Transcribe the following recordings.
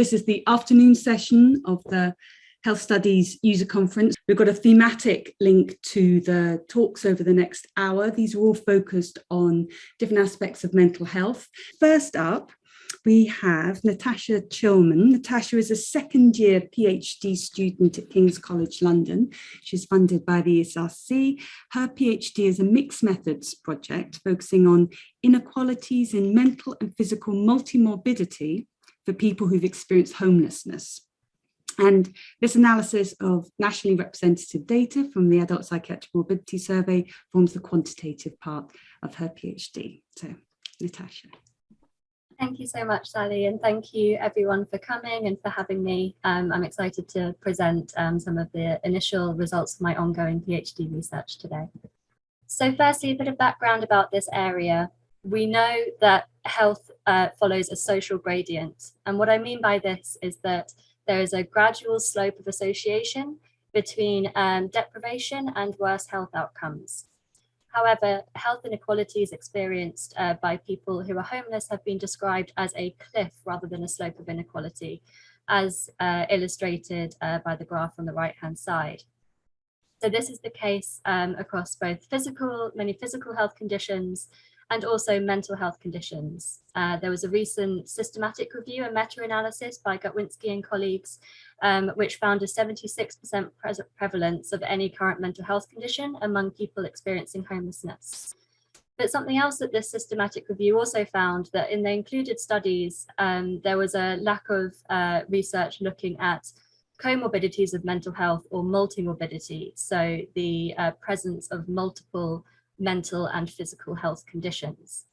this is the afternoon session of the Health Studies User Conference. We've got a thematic link to the talks over the next hour. These are all focused on different aspects of mental health. First up, we have Natasha Chilman. Natasha is a second year PhD student at King's College London. She's funded by the ESRC. Her PhD is a mixed methods project focusing on inequalities in mental and physical multimorbidity for people who've experienced homelessness. And this analysis of nationally representative data from the Adult Psychiatric Morbidity Survey forms the quantitative part of her PhD. So, Natasha. Thank you so much, Sally, and thank you everyone for coming and for having me. Um, I'm excited to present um, some of the initial results of my ongoing PhD research today. So firstly, a bit of background about this area. We know that health uh, follows a social gradient. And what I mean by this is that there is a gradual slope of association between um, deprivation and worse health outcomes. However, health inequalities experienced uh, by people who are homeless have been described as a cliff rather than a slope of inequality, as uh, illustrated uh, by the graph on the right-hand side. So this is the case um, across both physical, many physical health conditions and also mental health conditions. Uh, there was a recent systematic review and meta-analysis by Gutwinski and colleagues, um, which found a 76% pre prevalence of any current mental health condition among people experiencing homelessness. But something else that this systematic review also found that in the included studies, um, there was a lack of uh, research looking at comorbidities of mental health or multimorbidity. So the uh, presence of multiple mental and physical health conditions.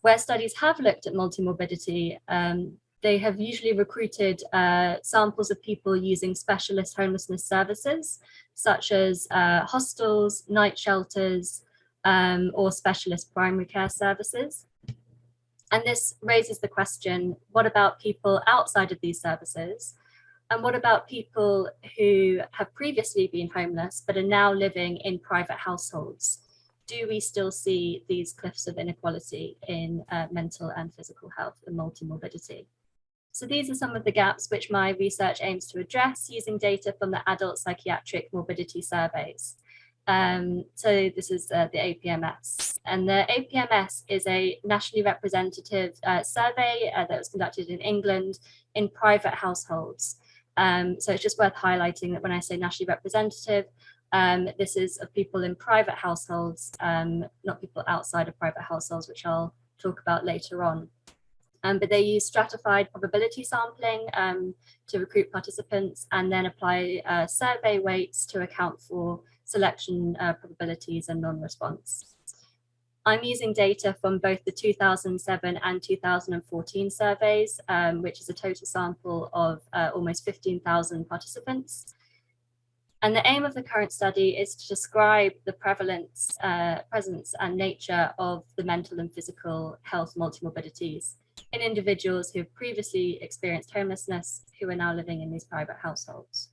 Where studies have looked at multimorbidity, um, they have usually recruited uh, samples of people using specialist homelessness services, such as uh, hostels, night shelters, um, or specialist primary care services. And this raises the question, what about people outside of these services? And what about people who have previously been homeless, but are now living in private households? Do we still see these cliffs of inequality in uh, mental and physical health and multimorbidity? So these are some of the gaps which my research aims to address using data from the adult psychiatric morbidity surveys. Um, so this is uh, the APMS and the APMS is a nationally representative uh, survey uh, that was conducted in England in private households. Um, so it's just worth highlighting that when I say nationally representative, um, this is of people in private households, um, not people outside of private households, which I'll talk about later on. Um, but they use stratified probability sampling um, to recruit participants and then apply uh, survey weights to account for selection uh, probabilities and non-response. I'm using data from both the 2007 and 2014 surveys, um, which is a total sample of uh, almost 15,000 participants. And the aim of the current study is to describe the prevalence, uh, presence and nature of the mental and physical health multimorbidities in individuals who have previously experienced homelessness who are now living in these private households.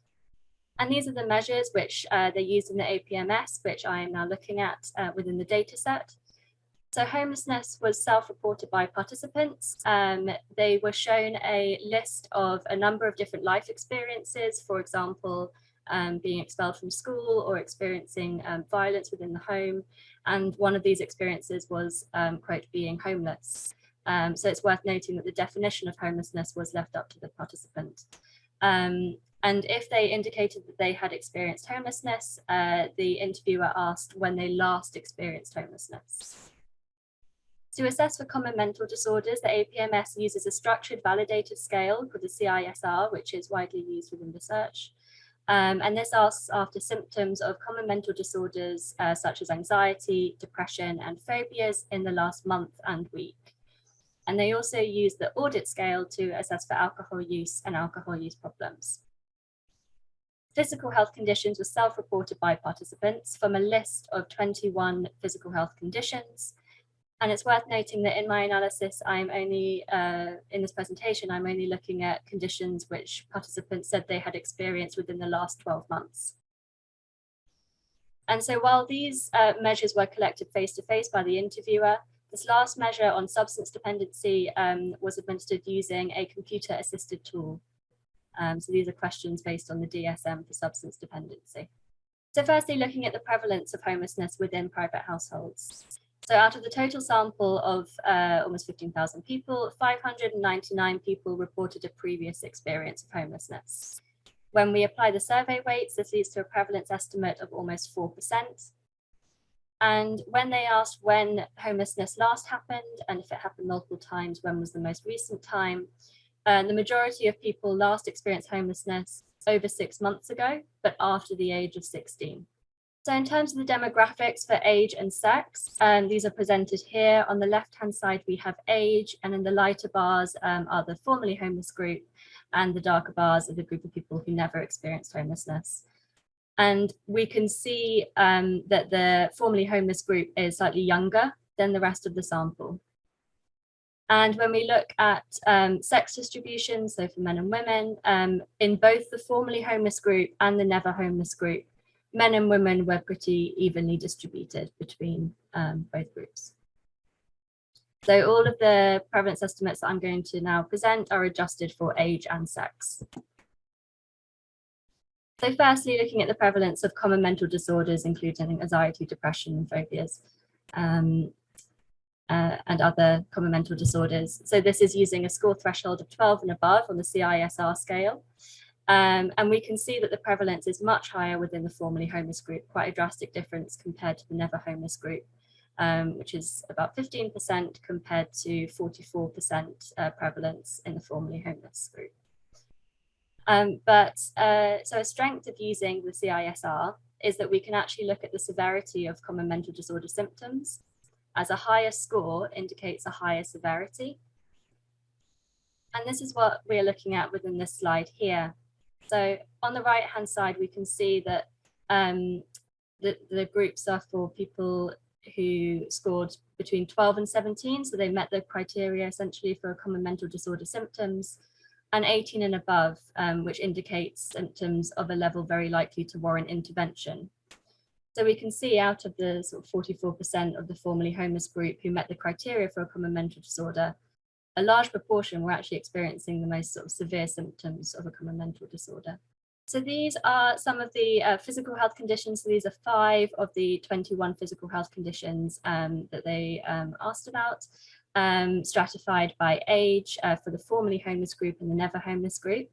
And these are the measures which uh, they used in the APMS, which I am now looking at uh, within the data set. So homelessness was self-reported by participants. Um, they were shown a list of a number of different life experiences, for example, um, being expelled from school or experiencing um, violence within the home. And one of these experiences was, um, quote, being homeless. Um, so it's worth noting that the definition of homelessness was left up to the participant. Um, and if they indicated that they had experienced homelessness, uh, the interviewer asked when they last experienced homelessness. To assess for common mental disorders, the APMS uses a structured validated scale called the CISR, which is widely used within research. Um, and this asks after symptoms of common mental disorders uh, such as anxiety, depression and phobias in the last month and week. And they also use the audit scale to assess for alcohol use and alcohol use problems. Physical health conditions were self-reported by participants from a list of 21 physical health conditions and it's worth noting that in my analysis, I'm only, uh, in this presentation, I'm only looking at conditions which participants said they had experienced within the last 12 months. And so while these uh, measures were collected face to face by the interviewer, This last measure on substance dependency um, was administered using a computer assisted tool. Um, so these are questions based on the DSM for substance dependency. So firstly, looking at the prevalence of homelessness within private households. So out of the total sample of uh, almost 15,000 people, 599 people reported a previous experience of homelessness. When we apply the survey weights, this leads to a prevalence estimate of almost 4%. And when they asked when homelessness last happened, and if it happened multiple times, when was the most recent time, uh, the majority of people last experienced homelessness over six months ago, but after the age of 16. So in terms of the demographics for age and sex, um, these are presented here. On the left-hand side, we have age, and in the lighter bars um, are the formerly homeless group, and the darker bars are the group of people who never experienced homelessness. And we can see um, that the formerly homeless group is slightly younger than the rest of the sample. And when we look at um, sex distribution, so for men and women, um, in both the formerly homeless group and the never homeless group, men and women were pretty evenly distributed between um, both groups. So all of the prevalence estimates that I'm going to now present are adjusted for age and sex. So firstly, looking at the prevalence of common mental disorders, including anxiety, depression, and phobias, um, uh, and other common mental disorders. So this is using a score threshold of 12 and above on the CISR scale. Um, and we can see that the prevalence is much higher within the formerly homeless group, quite a drastic difference compared to the never homeless group, um, which is about 15% compared to 44% uh, prevalence in the formerly homeless group. Um, but uh, so a strength of using the CISR is that we can actually look at the severity of common mental disorder symptoms as a higher score indicates a higher severity. And this is what we're looking at within this slide here. So on the right hand side, we can see that um, the, the groups are for people who scored between 12 and 17. So they met the criteria essentially for a common mental disorder symptoms and 18 and above, um, which indicates symptoms of a level very likely to warrant intervention. So we can see out of the sort of 44% of the formerly homeless group who met the criteria for a common mental disorder, a large proportion were actually experiencing the most sort of severe symptoms of a common mental disorder. So these are some of the uh, physical health conditions. So these are five of the 21 physical health conditions um, that they um, asked about, um, stratified by age uh, for the formerly homeless group and the never homeless group.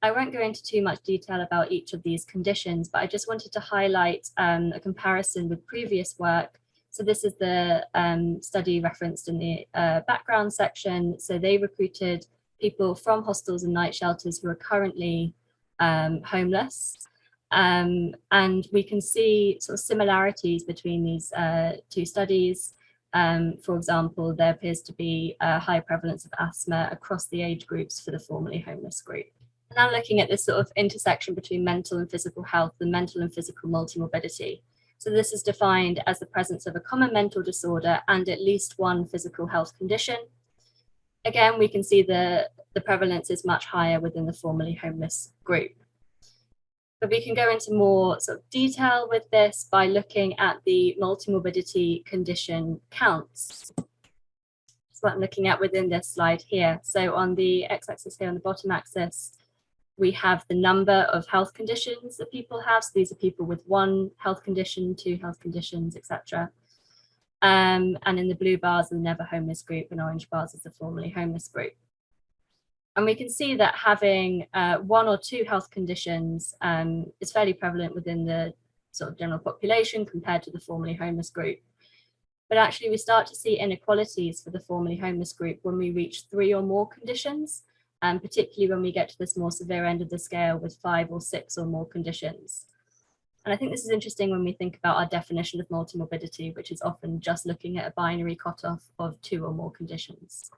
I won't go into too much detail about each of these conditions, but I just wanted to highlight um, a comparison with previous work. So this is the um, study referenced in the uh, background section. So they recruited people from hostels and night shelters who are currently um, homeless. Um, and we can see sort of similarities between these uh, two studies. Um, for example, there appears to be a high prevalence of asthma across the age groups for the formerly homeless group now looking at this sort of intersection between mental and physical health and mental and physical multimorbidity. So this is defined as the presence of a common mental disorder and at least one physical health condition. Again, we can see the, the prevalence is much higher within the formerly homeless group. But we can go into more sort of detail with this by looking at the multimorbidity condition counts. That's what I'm looking at within this slide here. So on the x-axis here on the bottom axis, we have the number of health conditions that people have. So these are people with one health condition, two health conditions, etc. Um, and in the blue bars, are the never homeless group and orange bars is the formerly homeless group. And we can see that having uh, one or two health conditions um, is fairly prevalent within the sort of general population compared to the formerly homeless group. But actually we start to see inequalities for the formerly homeless group when we reach three or more conditions um, particularly when we get to this more severe end of the scale with five or six or more conditions. And I think this is interesting when we think about our definition of multimorbidity, which is often just looking at a binary cutoff of two or more conditions.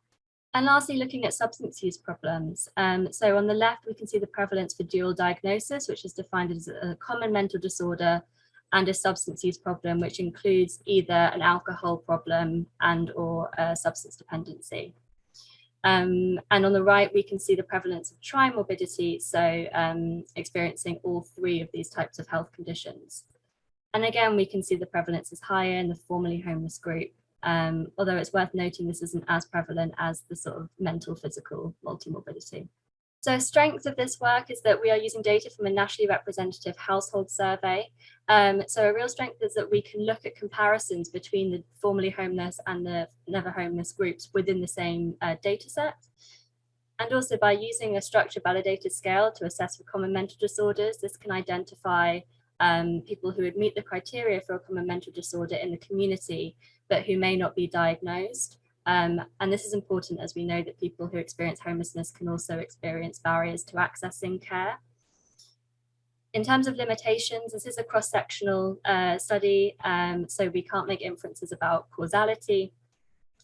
And lastly, looking at substance use problems. Um, so on the left, we can see the prevalence for dual diagnosis, which is defined as a common mental disorder and a substance use problem, which includes either an alcohol problem and or a substance dependency. Um, and on the right, we can see the prevalence of trimorbidity, so um, experiencing all three of these types of health conditions. And again, we can see the prevalence is higher in the formerly homeless group Um, although it's worth noting this isn't as prevalent as the sort of mental physical multimorbidity. So strength of this work is that we are using data from a nationally representative household survey. Um, so a real strength is that we can look at comparisons between the formerly homeless and the never homeless groups within the same uh, data set. And also by using a structure validated scale to assess for common mental disorders, this can identify um, people who would meet the criteria for a common mental disorder in the community, but who may not be diagnosed. Um, and this is important as we know that people who experience homelessness can also experience barriers to accessing care. In terms of limitations, this is a cross-sectional uh, study, um, so we can't make inferences about causality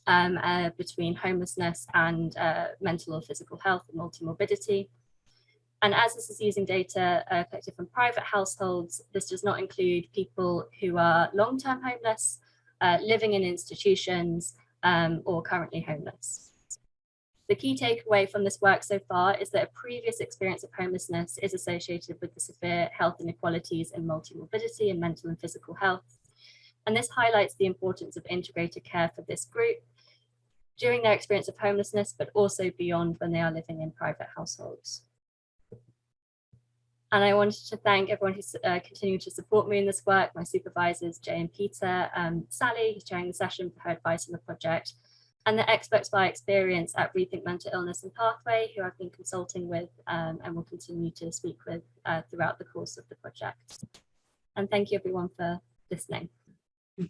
um, uh, between homelessness and uh, mental or physical health and multimorbidity. And as this is using data uh, collected from private households, this does not include people who are long-term homeless, uh, living in institutions, um, or currently homeless. The key takeaway from this work so far is that a previous experience of homelessness is associated with the severe health inequalities in multimorbidity and mental and physical health. And this highlights the importance of integrated care for this group during their experience of homelessness, but also beyond when they are living in private households. And I wanted to thank everyone who's uh, continued to support me in this work, my supervisors, Jay and Peter, um, Sally, who's chairing the session for her advice on the project, and the experts by experience at Rethink Mental Illness and Pathway, who I've been consulting with um, and will continue to speak with uh, throughout the course of the project. And thank you everyone for listening.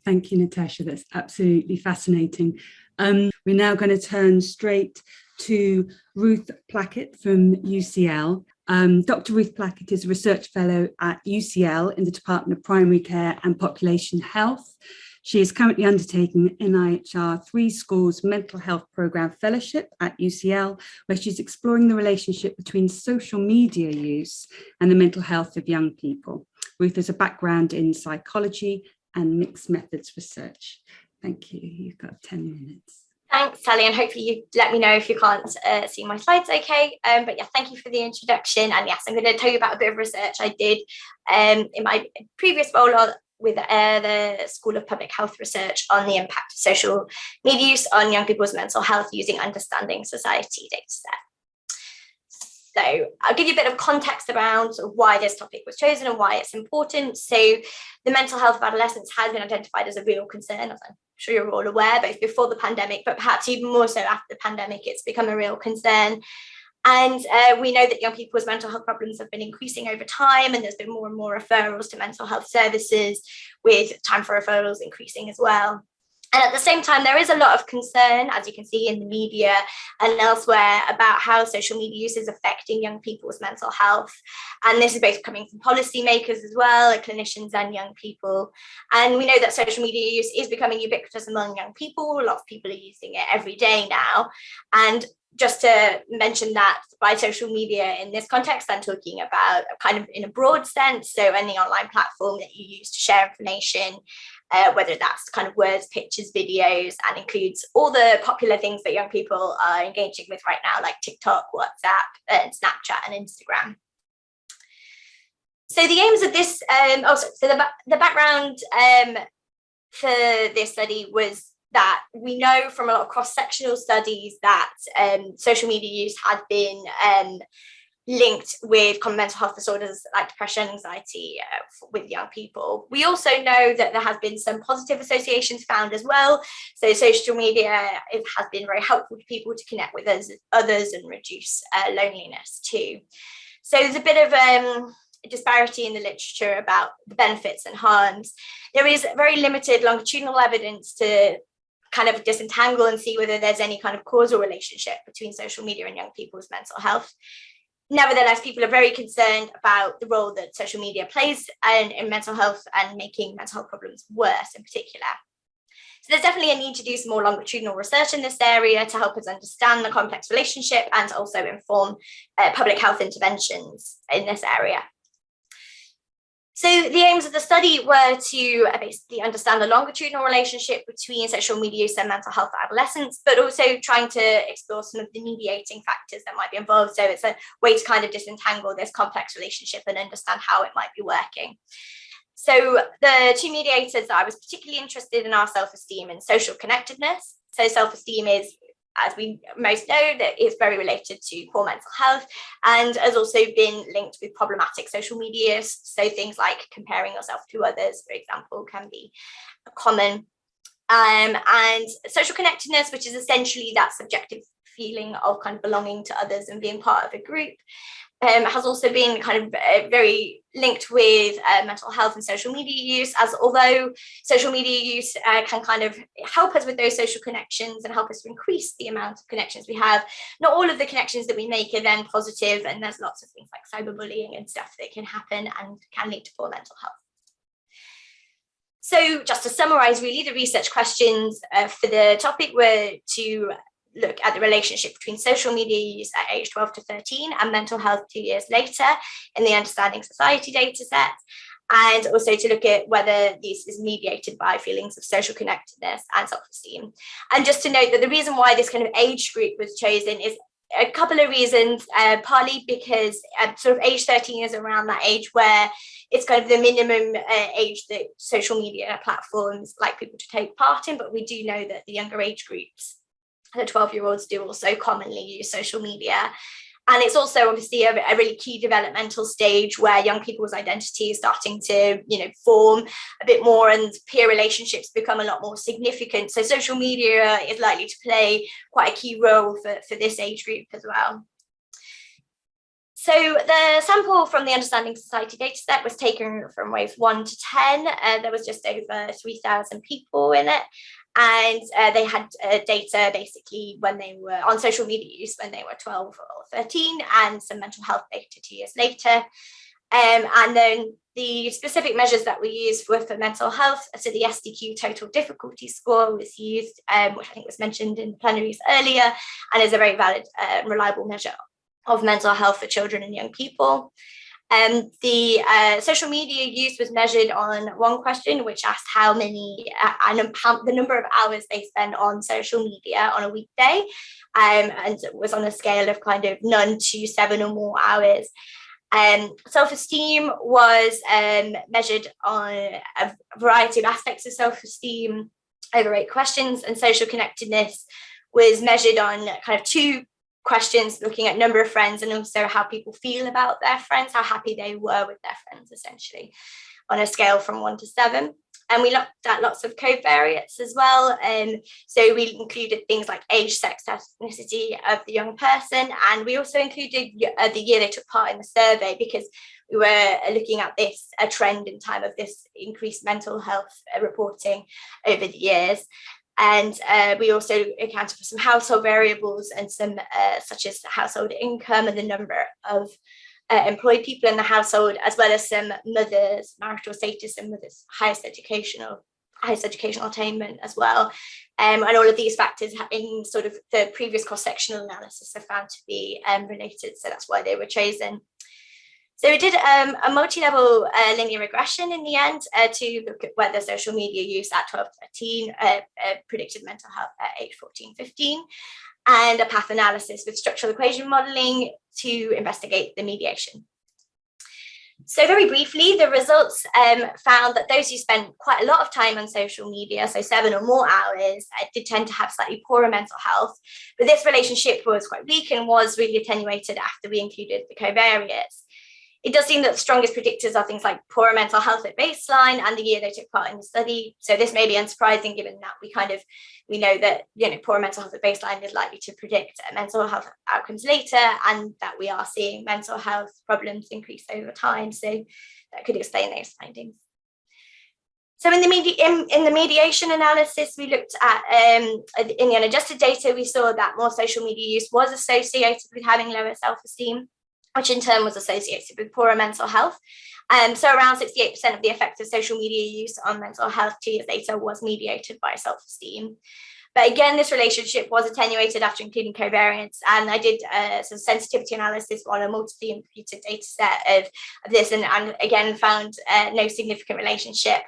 Thank you, Natasha. That's absolutely fascinating. Um, we're now going to turn straight to Ruth Plackett from UCL. Um, Dr. Ruth Plackett is a research fellow at UCL in the Department of Primary Care and Population Health. She is currently undertaking NIHR Three Schools Mental Health Programme Fellowship at UCL, where she's exploring the relationship between social media use and the mental health of young people. Ruth has a background in psychology and mixed methods research. Thank you. You've got 10 minutes. Thanks, Sally, and hopefully you let me know if you can't uh, see my slides okay. Um, but yeah, thank you for the introduction. And yes, I'm going to tell you about a bit of research I did um, in my previous role with uh, the School of Public Health Research on the impact of social media use on young people's mental health using Understanding Society data dataset. So I'll give you a bit of context around why this topic was chosen and why it's important. So the mental health of adolescents has been identified as a real concern, as I'm sure you're all aware, both before the pandemic, but perhaps even more so after the pandemic, it's become a real concern. And uh, we know that young people's mental health problems have been increasing over time and there's been more and more referrals to mental health services with time for referrals increasing as well. And at the same time, there is a lot of concern, as you can see in the media and elsewhere, about how social media use is affecting young people's mental health. And this is both coming from policymakers as well, clinicians and young people. And we know that social media use is becoming ubiquitous among young people. A lot of people are using it every day now. And just to mention that by social media in this context, I'm talking about kind of in a broad sense. So any online platform that you use to share information uh, whether that's kind of words, pictures, videos, and includes all the popular things that young people are engaging with right now, like TikTok, WhatsApp, and Snapchat and Instagram. So the aims of this, um, oh, so, so the, the background um, for this study was that we know from a lot of cross-sectional studies that um, social media use had been um, linked with common mental health disorders like depression, anxiety uh, with young people. We also know that there has been some positive associations found as well. So social media it has been very helpful to people to connect with us, others and reduce uh, loneliness too. So there's a bit of um, disparity in the literature about the benefits and harms. There is very limited longitudinal evidence to kind of disentangle and see whether there's any kind of causal relationship between social media and young people's mental health nevertheless, people are very concerned about the role that social media plays in, in mental health and making mental health problems worse in particular. So there's definitely a need to do some more longitudinal research in this area to help us understand the complex relationship and also inform uh, public health interventions in this area. So the aims of the study were to uh, basically understand the longitudinal relationship between social media use and mental health for adolescents, but also trying to explore some of the mediating factors that might be involved. So it's a way to kind of disentangle this complex relationship and understand how it might be working. So the two mediators that I was particularly interested in are self-esteem and social connectedness. So self-esteem is as we most know, that it's very related to poor mental health and has also been linked with problematic social media. So things like comparing yourself to others, for example, can be common. Um, and social connectedness, which is essentially that subjective feeling of kind of belonging to others and being part of a group um, has also been kind of uh, very linked with uh, mental health and social media use as although social media use uh, can kind of help us with those social connections and help us to increase the amount of connections we have. Not all of the connections that we make are then positive and there's lots of things like cyberbullying and stuff that can happen and can lead to poor mental health. So just to summarize really the research questions uh, for the topic were to look at the relationship between social media use at age 12 to 13 and mental health two years later in the Understanding Society data set and also to look at whether this is mediated by feelings of social connectedness and self-esteem. And just to note that the reason why this kind of age group was chosen is a couple of reasons, uh, partly because sort of age 13 is around that age where it's kind of the minimum uh, age that social media platforms like people to take part in, but we do know that the younger age groups the 12 year olds do also commonly use social media. And it's also obviously a, a, really key developmental stage where young people's identity is starting to, you know, form a bit more and peer relationships become a lot more significant. So social media is likely to play quite a key role for, for this age group as well. So the sample from the Understanding Society dataset was taken from wave 1 to 10. Uh, there was just over 3,000 people in it and uh, they had uh, data basically when they were on social media use when they were 12 or 13 and some mental health data two years later. Um, and then the specific measures that we used were for mental health. So the SDQ total difficulty score was used, um, which I think was mentioned in the plenaries earlier, and is a very valid uh, reliable measure of mental health for children and young people. Um, the uh, social media use was measured on one question, which asked how many uh, and how, the number of hours they spend on social media on a weekday, um, and was on a scale of kind of none to seven or more hours. Um, self-esteem was um, measured on a variety of aspects of self-esteem over eight questions, and social connectedness was measured on kind of two questions looking at number of friends and also how people feel about their friends, how happy they were with their friends essentially on a scale from one to seven. And we looked at lots of covariates as well. And um, so we included things like age, sex, ethnicity of the young person. And we also included uh, the year they took part in the survey because we were looking at this, a trend in time of this increased mental health uh, reporting over the years. And uh, we also accounted for some household variables and some uh, such as household income and the number of uh, employed people in the household, as well as some mothers, marital status and mothers' highest educational highest educational attainment as well. Um, and all of these factors in sort of the previous cross-sectional analysis are found to be um, related. So that's why they were chosen. So we did um, a multi-level uh, linear regression in the end uh, to look at whether social media use at 12 13 uh, uh, predicted mental health at age 14, 15, and a path analysis with structural equation modeling to investigate the mediation. So very briefly, the results um, found that those who spent quite a lot of time on social media, so seven or more hours, uh, did tend to have slightly poorer mental health. But this relationship was quite weak and was really attenuated after we included the covariates it does seem that the strongest predictors are things like poorer mental health at baseline and the year they took part in the study. So this may be unsurprising given that we kind of, we know that, you know, poorer mental health at baseline is likely to predict mental health outcomes later and that we are seeing mental health problems increase over time. So that could explain those findings. So in the, media, in, in, the mediation analysis, we looked at, um, in the unadjusted data, we saw that more social media use was associated with having lower self-esteem which in turn was associated with poorer mental health. Um, so around 68% of the effect of social media use on mental health two years later was mediated by self-esteem. But again, this relationship was attenuated after including covariance. And I did uh, some sensitivity analysis on a multiply imputed data set of, of this and, and, again found uh, no significant relationship.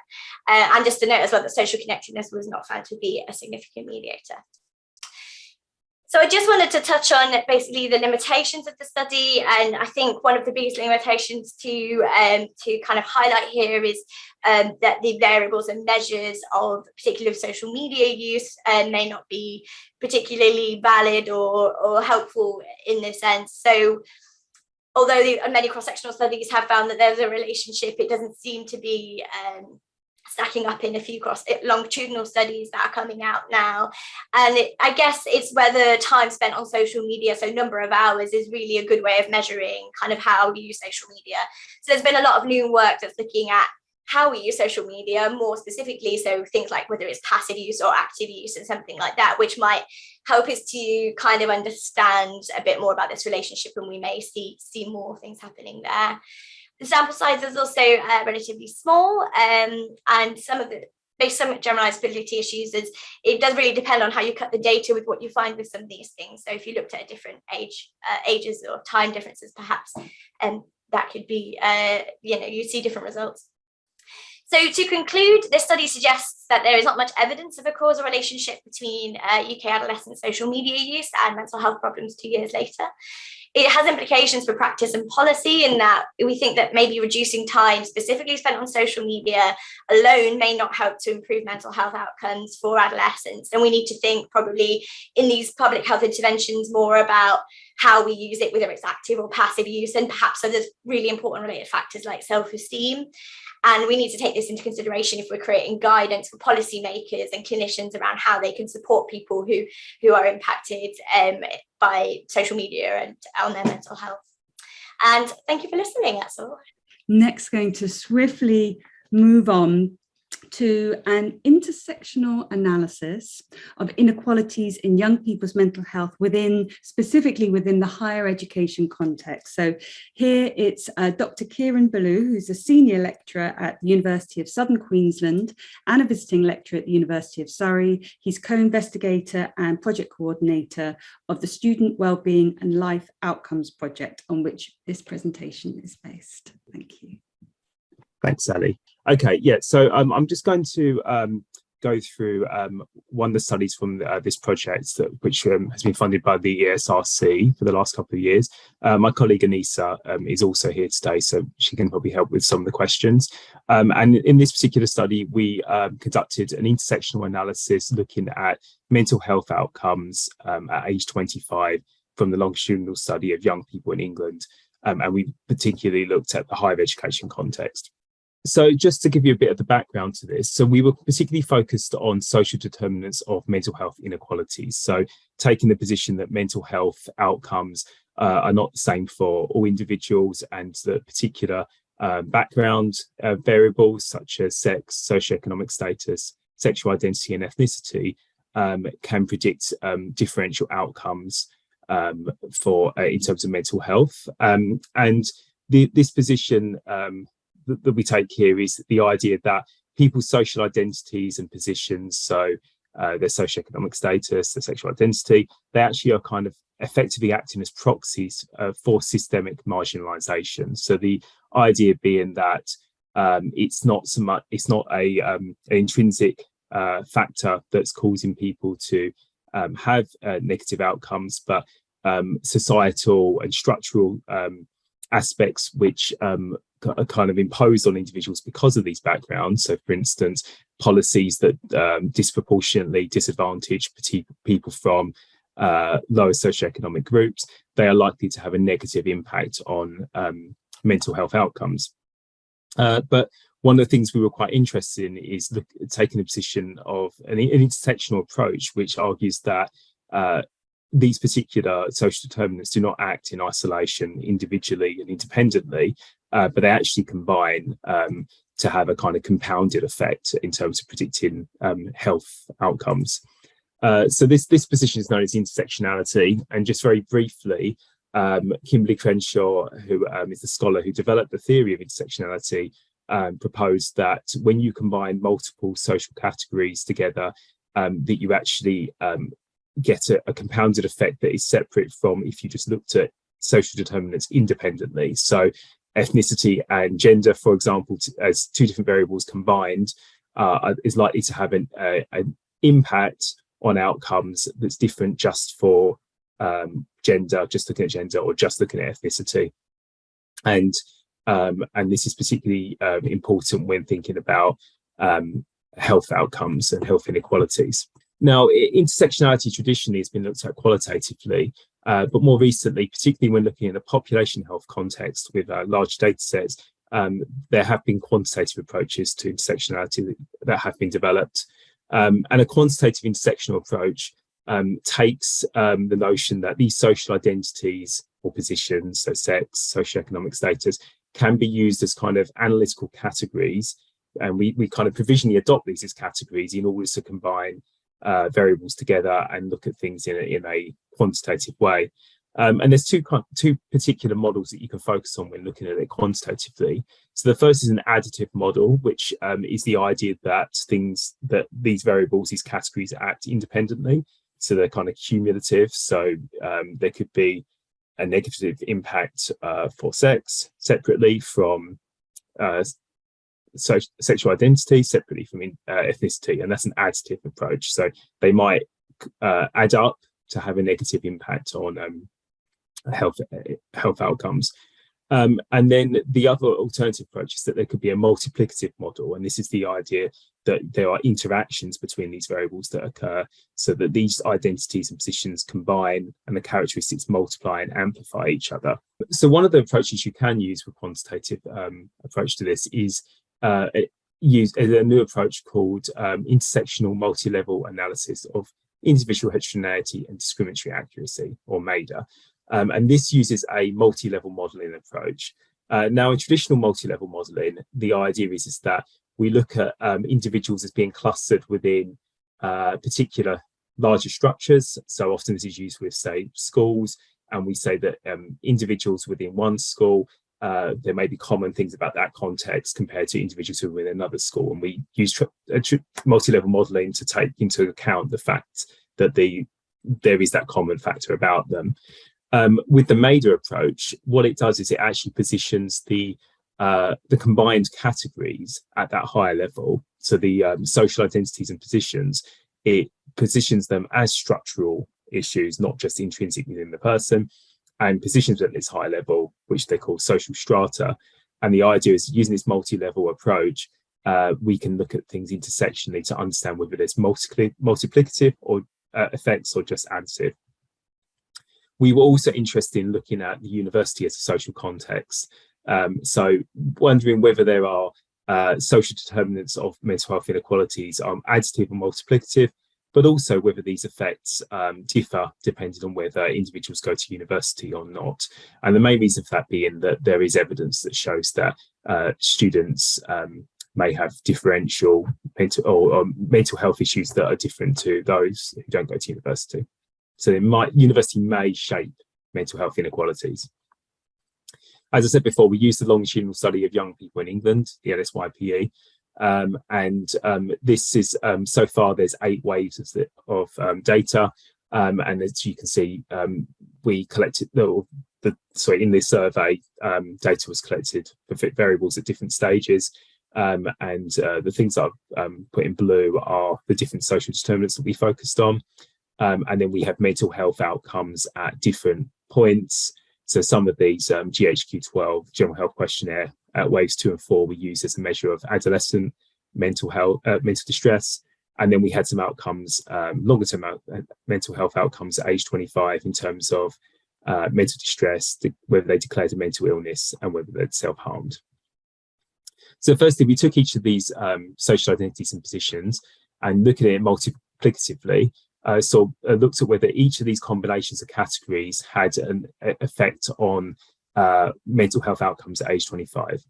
Uh, and just to note as well that social connectedness was not found to be a significant mediator. So I just wanted to touch on basically the limitations of the study. And I think one of the biggest limitations to, um, to kind of highlight here is um, that the variables and measures of particular social media use uh, may not be particularly valid or, or helpful in this sense. So although the, many cross-sectional studies have found that there's a relationship, it doesn't seem to be um, stacking up in a few cross eh, longitudinal studies that are coming out now. And it, I guess it's whether time spent on social media, so number of hours is really a good way of measuring kind of how we use social media. So there's been a lot of new work that's looking at how we use social media more specifically. So things like whether it's passive use or active use and something like that, which might help us to kind of understand a bit more about this relationship and we may see, see more things happening there. The sample size is also uh, relatively small um, and some of the based on generalizability issues is it does really depend on how you cut the data with what you find with some of these things. So if you looked at a different age, uh, ages or time differences, perhaps, and um, that could be, uh, you know, you see different results. So to conclude, this study suggests that there is not much evidence of a causal relationship between uh, UK adolescent social media use and mental health problems two years later it has implications for practice and policy in that we think that maybe reducing time specifically spent on social media alone may not help to improve mental health outcomes for adolescents. And we need to think probably in these public health interventions more about how we use it, whether it's active or passive use, and perhaps other really important related factors like self-esteem. And we need to take this into consideration if we're creating guidance for policymakers and clinicians around how they can support people who, who are impacted um, by social media and on their mental health. And thank you for listening, that's all. Next, going to swiftly move on to an intersectional analysis of inequalities in young people's mental health within, specifically within the higher education context. So here it's uh, Dr. Kieran Balloo, who's a senior lecturer at the University of Southern Queensland and a visiting lecturer at the University of Surrey. He's co-investigator and project coordinator of the Student Wellbeing and Life Outcomes Project on which this presentation is based. Thank you. Thanks, Sally. Okay, yeah, so um, I'm just going to um, go through um, one of the studies from uh, this project that, which um, has been funded by the ESRC for the last couple of years. Uh, my colleague Anesa um, is also here today, so she can probably help with some of the questions. Um, and in this particular study, we conducted an intersectional analysis looking at mental health outcomes at age 25 from the longitudinal study of young people in England. and we particularly looked at the higher education context. So just to give you a bit of the background to this, so we were particularly focused on social determinants of mental health inequalities. So taking the position that mental health outcomes uh, are not the same for all individuals and the particular uh, background uh, variables such as sex, socioeconomic status, sexual identity and ethnicity um, can predict um, differential outcomes um, for uh, in terms of mental health. Um, and the, this position um, that, that we take here is the idea that people's social identities and positions, so uh, their socioeconomic status, their sexual identity, they actually are kind of effectively acting as proxies uh, for systemic marginalization. So the idea being that um, it's not so much, it's not a um, an intrinsic uh, factor that's causing people to um, have uh, negative outcomes, but um, societal and structural um, aspects which um, kind of imposed on individuals because of these backgrounds. So for instance, policies that um, disproportionately disadvantage people from uh, lower socioeconomic groups, they are likely to have a negative impact on um, mental health outcomes. Uh, but one of the things we were quite interested in is look, taking a position of an, an intersectional approach, which argues that uh, these particular social determinants do not act in isolation individually and independently, uh, but they actually combine um, to have a kind of compounded effect in terms of predicting um, health outcomes. Uh, so this, this position is known as intersectionality. And just very briefly, um, Kimberlé Crenshaw, who um, is the scholar who developed the theory of intersectionality, um, proposed that when you combine multiple social categories together, um, that you actually get a, a compounded effect that is separate from if you just looked at social determinants independently. So ethnicity and gender, for example, as two different variables combined, uh, is likely to have an, uh, an impact on outcomes that's different just for um, gender, just looking at gender or just looking at ethnicity. And um, and this is particularly um, important when thinking about um, health outcomes and health inequalities. Now, intersectionality traditionally has been looked at qualitatively, uh, but more recently, particularly when looking at the population health context with uh, large data sets, um, there have been quantitative approaches to intersectionality that have been developed. Um, and a quantitative intersectional approach um, takes um, the notion that these social identities or positions, so sex, socioeconomic status, can be used as kind of analytical categories. And we, we kind of provisionally adopt these as categories in order to combine uh, variables together and look at things in a, in a quantitative way. Um, and there's two two particular models that you can focus on when looking at it quantitatively. So the first is an additive model, which um, is the idea that things that these variables, these categories act independently. So they're kind of cumulative. So um, there could be a negative impact uh, for sex separately from uh, so sexual identity separately from uh, ethnicity, and that's an additive approach. So they might uh, add up to have a negative impact on um, health health outcomes. Um, and then the other alternative approach is that there could be a multiplicative model, and this is the idea that there are interactions between these variables that occur so that these identities and positions combine and the characteristics multiply and amplify each other. So one of the approaches you can use for quantitative um, approach to this is uh, use a new approach called um, intersectional multi-level analysis of individual heterogeneity and discriminatory accuracy, or MAIHDA. Um, and this uses a multi-level modeling approach. Uh, now, in traditional multi-level modeling, the idea is, is that we look at um, individuals as being clustered within uh, particular larger structures. So often this is used with, say, schools, and we say that um, individuals within one school uh, there may be common things about that context compared to individuals who are in another school. And we use multi-level modeling to take into account the fact that the there is that common factor about them. Um, with the MAIHDA approach, what it does is it actually positions the uh, the combined categories at that higher level. So the um, social identities and positions, it positions them as structural issues, not just intrinsic within the person and positions at this high level, which they call social strata. And the idea is using this multi-level approach, uh, we can look at things intersectionally to understand whether there's multi multiplicative or uh, effects or just additive. We were also interested in looking at the university as a social context. Um, so wondering whether there are uh, social determinants of mental health inequalities are additive or multiplicative, but also whether these effects um, differ depending on whether individuals go to university or not. And the main reason for that being that there is evidence that shows that uh, students um, may have differential mental or, or, mental health issues that are different to those who don't go to university. So it might, university may shape mental health inequalities. As I said before, we use the longitudinal study of young people in England, the LSYPE, um, and um, this is um, so far there's eight waves of, um, data. Um, and as you can see, we collected the, the sorry in this survey, data was collected for fit variables at different stages. and uh, the things I've put in blue are the different social determinants that we focused on. and then we have mental health outcomes at different points. So some of these um, GHQ-12 general health questionnaire uh, waves two and four we use as a measure of adolescent mental health, uh, mental distress. And then we had some outcomes, um, longer term out, uh, mental health outcomes at age 25 in terms of uh, mental distress, whether they declared a mental illness and whether they'd self-harmed. So firstly, we took each of these um, social identities and positions and looking at it multiplicatively, uh, so uh, looked at whether each of these combinations of categories had an effect on uh, mental health outcomes at age 25.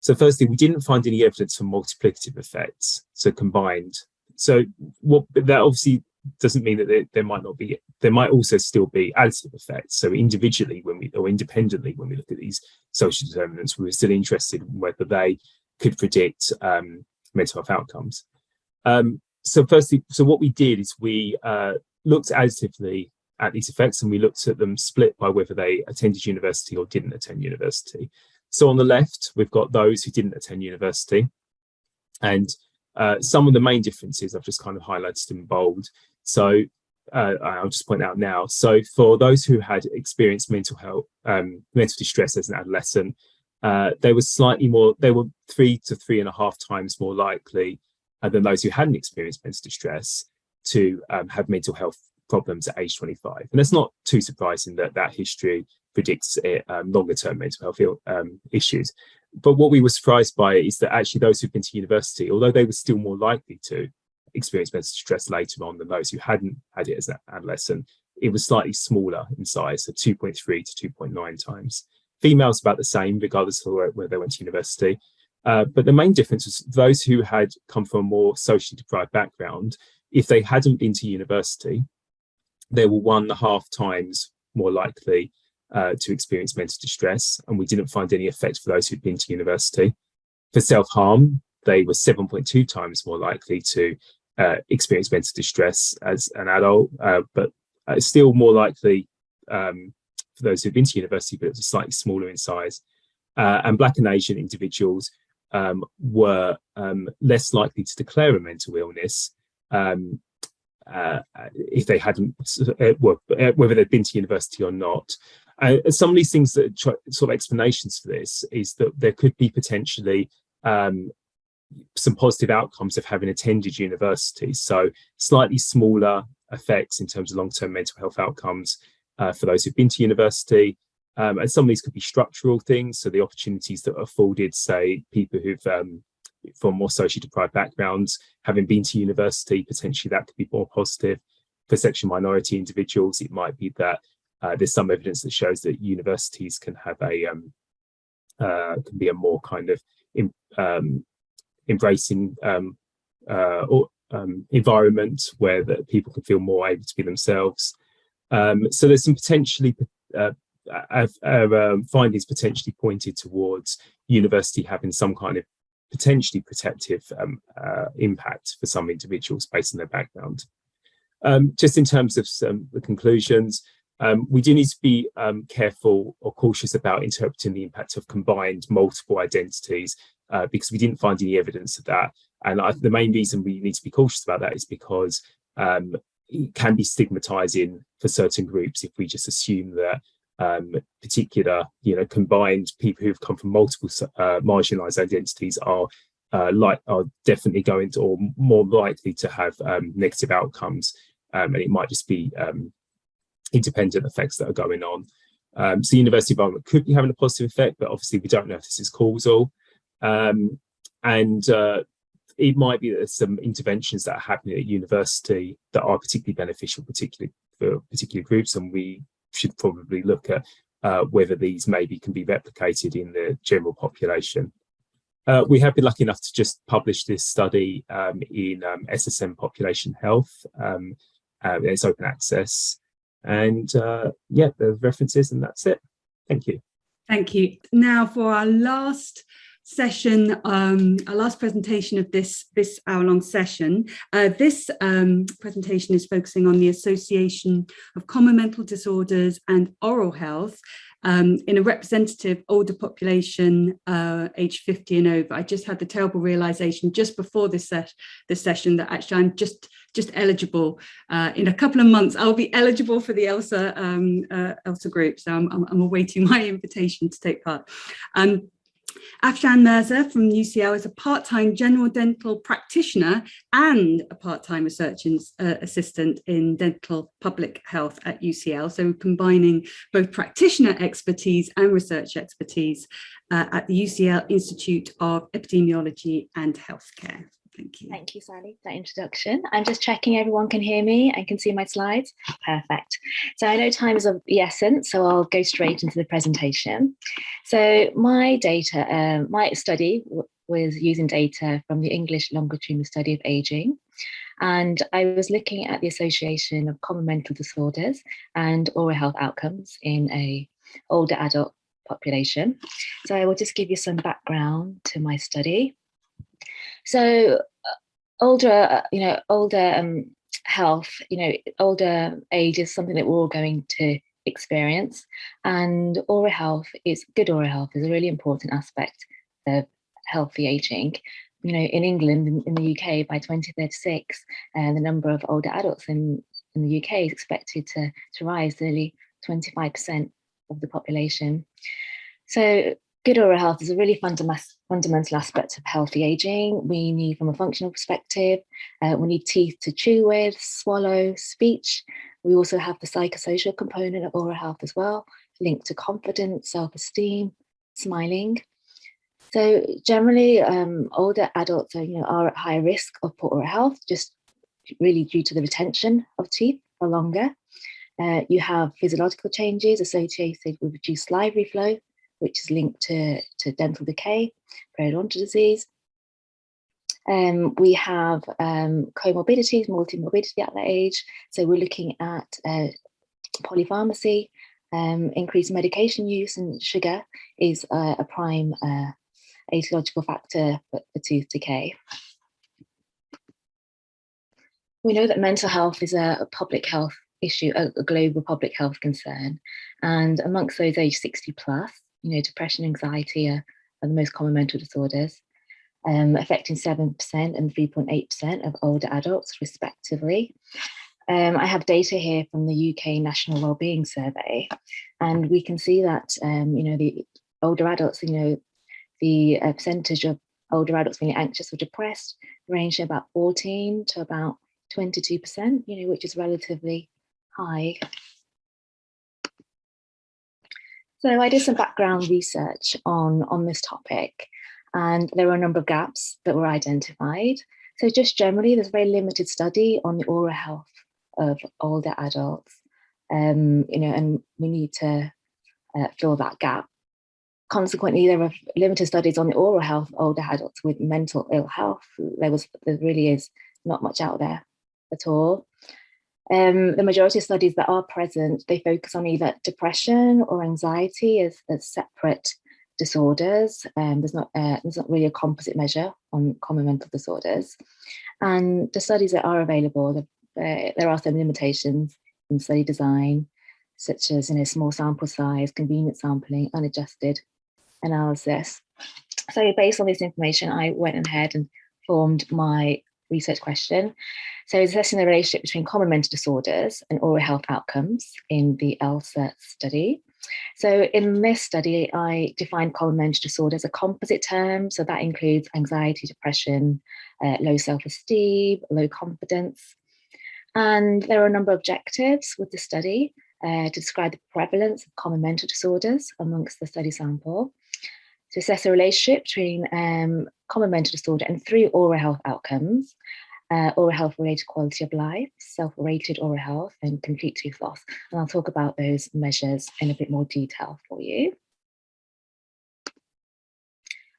So firstly, we didn't find any evidence for multiplicative effects, so combined. So what that obviously doesn't mean that there, there, might not be, there might also still be additive effects. So individually, when we, or independently, when we look at these social determinants, we were still interested in whether they could predict um, mental health outcomes. Um, so firstly, so what we did is we uh, looked additively at these effects and we looked at them split by whether they attended university or didn't attend university. So on the left, we've got those who didn't attend university. And uh, some of the main differences I've just kind of highlighted in bold. So uh, I'll just point out now. So for those who had experienced mental health, um, mental distress as an adolescent, uh, they were slightly more, they were three to three and a half times more likely uh, than those who hadn't experienced mental distress to um, have mental health problems at age 25. And that's not too surprising that that history predicts um, longer term mental health um, issues. But what we were surprised by is that actually those who've been to university, although they were still more likely to experience mental distress later on than those who hadn't had it as an adolescent, it was slightly smaller in size, so 2.3 to 2.9 times. Females about the same, regardless of where, where they went to university. Uh, but the main difference was those who had come from a more socially deprived background, if they hadn't been to university, they were one and a half times more likely uh, to experience mental distress, and we didn't find any effect for those who'd been to university. For self-harm, they were 7.2 times more likely to uh, experience mental distress as an adult, uh, but uh, still more likely um, for those who've been to university, but it's slightly smaller in size. Uh, and Black and Asian individuals um, were um, less likely to declare a mental illness um, uh, if they hadn't, uh, whether they'd been to university or not. Uh, some of these things that sort of explanations for this is that there could be potentially um, some positive outcomes of having attended university. So slightly smaller effects in terms of long-term mental health outcomes uh, for those who've been to university. Um, and some of these could be structural things. So the opportunities that are afforded, say, people who've um, from more socially deprived backgrounds, having been to university, potentially that could be more positive. For sexual minority individuals, it might be that uh, there's some evidence that shows that universities can have a um, uh, can be a more kind of um, embracing um, uh, or, um, environment where that people can feel more able to be themselves. Um, so there's some potentially uh, uh, findings potentially pointed towards university having some kind of potentially protective um, uh, impact for some individuals based on their background. Um, just in terms of some the conclusions, um, we do need to be um, careful or cautious about interpreting the impact of combined multiple identities uh, because we didn't find any evidence of that. And I, the main reason we need to be cautious about that is because um, it can be stigmatizing for certain groups if we just assume that um, particular, you know, combined people who've come from multiple uh, marginalized identities are uh, like are definitely going to or more likely to have um, negative outcomes, um, and it might just be um, independent effects that are going on. Um, so university environment could be having a positive effect, but obviously we don't know if this is causal. Um, and uh, it might be that there's some interventions that are happening at university that are particularly beneficial, particularly for particular groups, and we should probably look at uh, whether these maybe can be replicated in the general population. Uh, we have been lucky enough to just publish this study um, in um, SSM Population Health. Um, uh, it's open access. And uh, yeah, there's references and that's it. Thank you. Thank you. Now for our last session, um, our last presentation of this, this hour-long session. Uh, this um, presentation is focusing on the association of common mental disorders and oral health um, in a representative older population uh, age 50 and over. I just had the terrible realization just before this, ses this session that actually I'm just just eligible uh, in a couple of months. I'll be eligible for the ELSA um, uh, ELSA group, so I'm, I'm, I'm, awaiting my invitation to take part. Um, Afshan Mirza from UCL is a part-time general dental practitioner and a part-time research in, uh, assistant in dental public health at UCL. So combining both practitioner expertise and research expertise uh, at the UCL Institute of Epidemiology and Healthcare. Thank you. Thank you, Sally, for that introduction. I'm just checking everyone can hear me and can see my slides. Perfect. So I know time is of the essence, so I'll go straight into the presentation. So my data, um, my study was using data from the English longitudinal study of aging. And I was looking at the association of common mental disorders and oral health outcomes in a older adult population. So I will just give you some background to my study. So uh, older, uh, you know, older um, health, you know, older age is something that we're all going to experience. And oral health is good oral health is a really important aspect of healthy aging. you know, in England, in, in the UK, by 2036, uh, the number of older adults in, in the UK is expected to, to rise nearly 25% of the population. So good oral health is a really fundamental aspect of healthy aging. We need, from a functional perspective, uh, we need teeth to chew with, swallow, speech. We also have the psychosocial component of oral health as well, linked to confidence, self-esteem, smiling. So generally, um, older adults are, you know, are at higher risk of poor oral health, just really due to the retention of teeth for longer. Uh, you have physiological changes associated with reduced salivary flow, which is linked to, to dental decay, periodontal disease. Um, we have um, comorbidities, multi-morbidity at that age. So we're looking at uh, polypharmacy, um, increased medication use and sugar is uh, a prime uh, etiological factor for, for tooth decay. We know that mental health is a, a public health issue, a, a, global public health concern. And amongst those aged 60 plus, you know, depression, anxiety are, are the most common mental disorders, um, affecting 7% and 3.8% of older adults respectively. Um, I have data here from the UK National Wellbeing Survey, and we can see that, um, you know, the older adults, you know, the uh, percentage of older adults being anxious or depressed range about 14 to about 22%, you know, which is relatively high. So I did some background research on, on this topic and there were a number of gaps that were identified. So just generally, there's very limited study on the oral health of older adults, um, you know, and we need to uh, fill that gap. Consequently, there are limited studies on the oral health of older adults with mental ill health. There was, there really is not much out there at all. Um, the majority of studies that are present, they focus on either depression or anxiety as, as separate disorders. Um, there's not uh, there's not really a composite measure on common mental disorders. And the studies that are available, uh, there are some limitations in study design, such as you know small sample size, convenient sampling, unadjusted analysis. So based on this information, I went ahead and formed my research question. So it's assessing the relationship between common mental disorders and oral health outcomes in the ELSA study. So in this study, I defined common mental disorders as a composite term. So that includes anxiety, depression, uh, low self-esteem, low confidence. And there are a number of objectives with the study uh, to describe the prevalence of common mental disorders amongst the study sample to assess a relationship between um, common mental disorder and three oral health outcomes, uh, oral health related quality of life, self-rated oral health and complete tooth loss. And I'll talk about those measures in a bit more detail for you.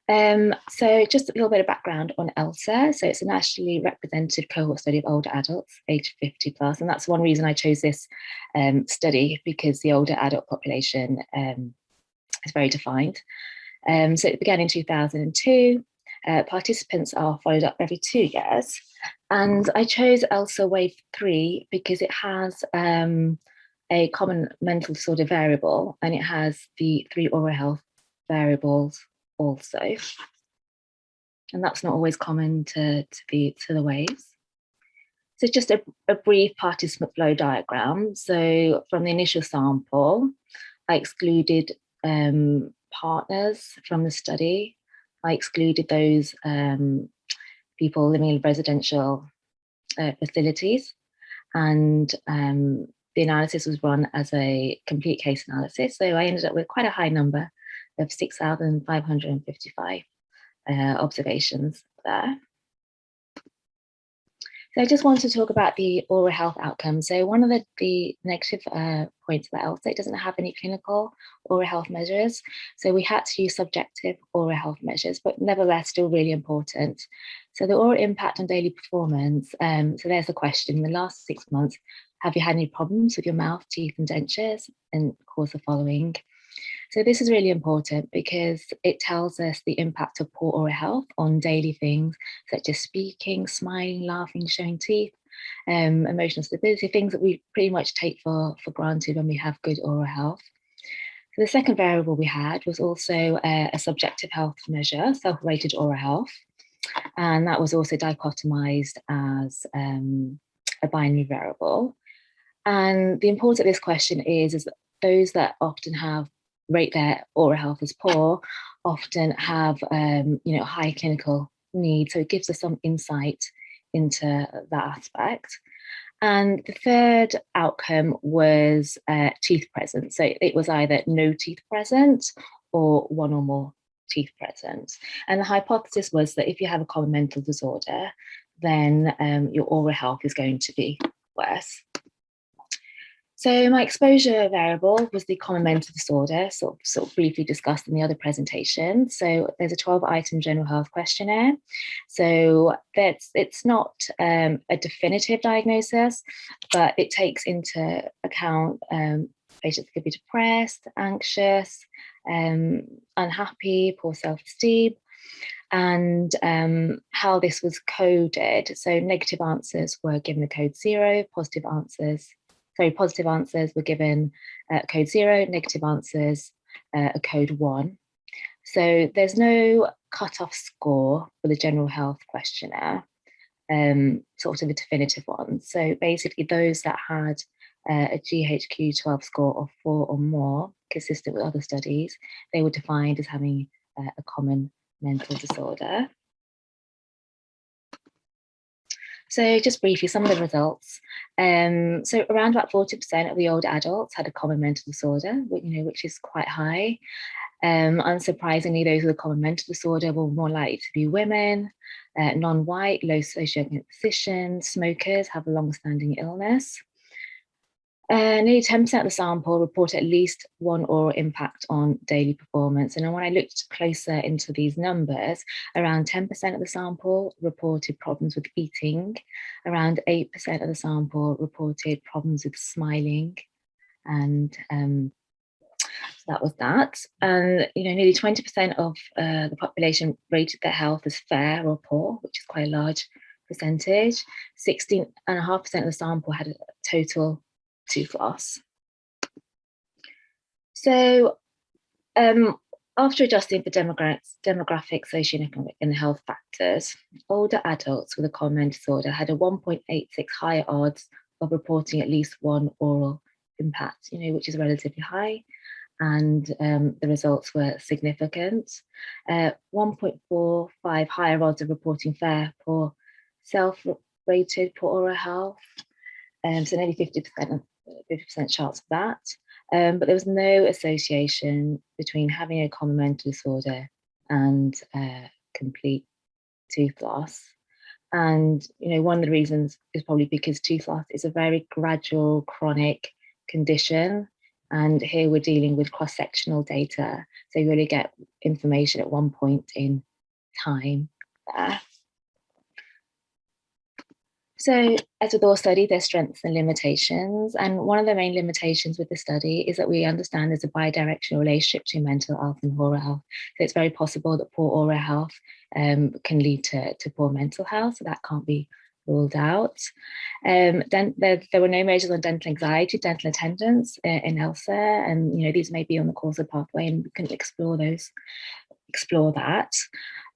Um, so just a little bit of background on ELSA. So it's a nationally represented cohort study of older adults aged 50 plus. And that's one reason I chose this um, study because the older adult population um, is very defined. Um, so it began in 2002. Uh, participants are followed up every two years. And I chose ELSA Wave 3 because it has um, a common mental disorder variable and it has the three oral health variables also. And that's not always common to, to, the, to the waves. So just a, a brief participant flow diagram. So from the initial sample, I excluded um, partners from the study. I excluded those um, people living in residential uh, facilities and um, the analysis was run as a complete case analysis. So I ended up with quite a high number of 6,555 uh, observations there. So I just want to talk about the oral health outcomes. So one of the, the negative uh, points about ELSA, it doesn't have any clinical oral health measures. So we had to use subjective oral health measures, but nevertheless still really important. So the oral impact on daily performance. Um, so there's a question, in the last six months, have you had any problems with your mouth, teeth and dentures? And of course the following. So this is really important because it tells us the impact of poor oral health on daily things such as speaking, smiling, laughing, showing teeth, um, emotional stability, things that we pretty much take for, for granted when we have good oral health. So the second variable we had was also uh, a subjective health measure, self-rated oral health. and that was also dichotomized as um, a binary variable. And the importance of this question is, is that those that often have rate their oral health as poor often have um, you know high clinical need. So it gives us some insight into that aspect. And the third outcome was uh, teeth present. So it was either no teeth present or one or more teeth present. And the hypothesis was that if you have a common mental disorder, then um, your oral health is going to be worse. So my exposure variable was the common mental disorder, sort of, sort of briefly discussed in the other presentation. So there's a 12 item general health questionnaire. So that's it's not um, a definitive diagnosis, but it takes into account um, patients could be depressed, anxious, um, unhappy, poor self-esteem, and um, how this was coded. So negative answers were given a code zero, positive answers so positive answers were given uh, code zero, negative answers uh, a code one. So there's no cutoff score for the general health questionnaire, um, sort of a definitive one. So basically those that had uh, a GHQ 12 score of four or more, consistent with other studies, they were defined as having uh, a common mental disorder. So just briefly, some of the results. Um, so around about 40% of the older adults had a common mental disorder, you know, which is quite high. Um, unsurprisingly, those with a common mental disorder were more likely to be women, uh, non-white, low socioeconomic position, smokers, have a long-standing illness. Uh, nearly 10% of the sample report at least one oral impact on daily performance. And when I looked closer into these numbers, around 10% of the sample reported problems with eating, around 8% of the sample reported problems with smiling. And um, so that was that. And, you know, nearly 20% of uh, the population rated their health as fair or poor, which is quite a large percentage. 16.5% of the sample had a total tooth loss. So um, after adjusting for demographics, demographic, socioeconomic and health factors, older adults with a common disorder had a 1.86 higher odds of reporting at least one oral impact, you know, which is relatively high. And um, the results were significant. Uh, 1.45 higher odds of reporting fair poor self-rated poor oral health. Um, so nearly 50% 50% chance of that. Um, but there was no association between having a common mental disorder and uh, complete tooth loss. And, you know, one of the reasons is probably because tooth loss is a very gradual chronic condition. And here we're dealing with cross-sectional data. So you really get information at one point in time there. So as with all study, there's strengths and limitations. And one of the main limitations with the study is that we understand there's a bidirectional relationship between mental health and oral health. So it's very possible that poor oral health um, can lead to, to poor mental health. So that can't be ruled out. Um, then there, there, were no measures on dental anxiety, dental attendance uh, in ELSA, and you know these may be on the causal pathway, and we can explore those, explore that.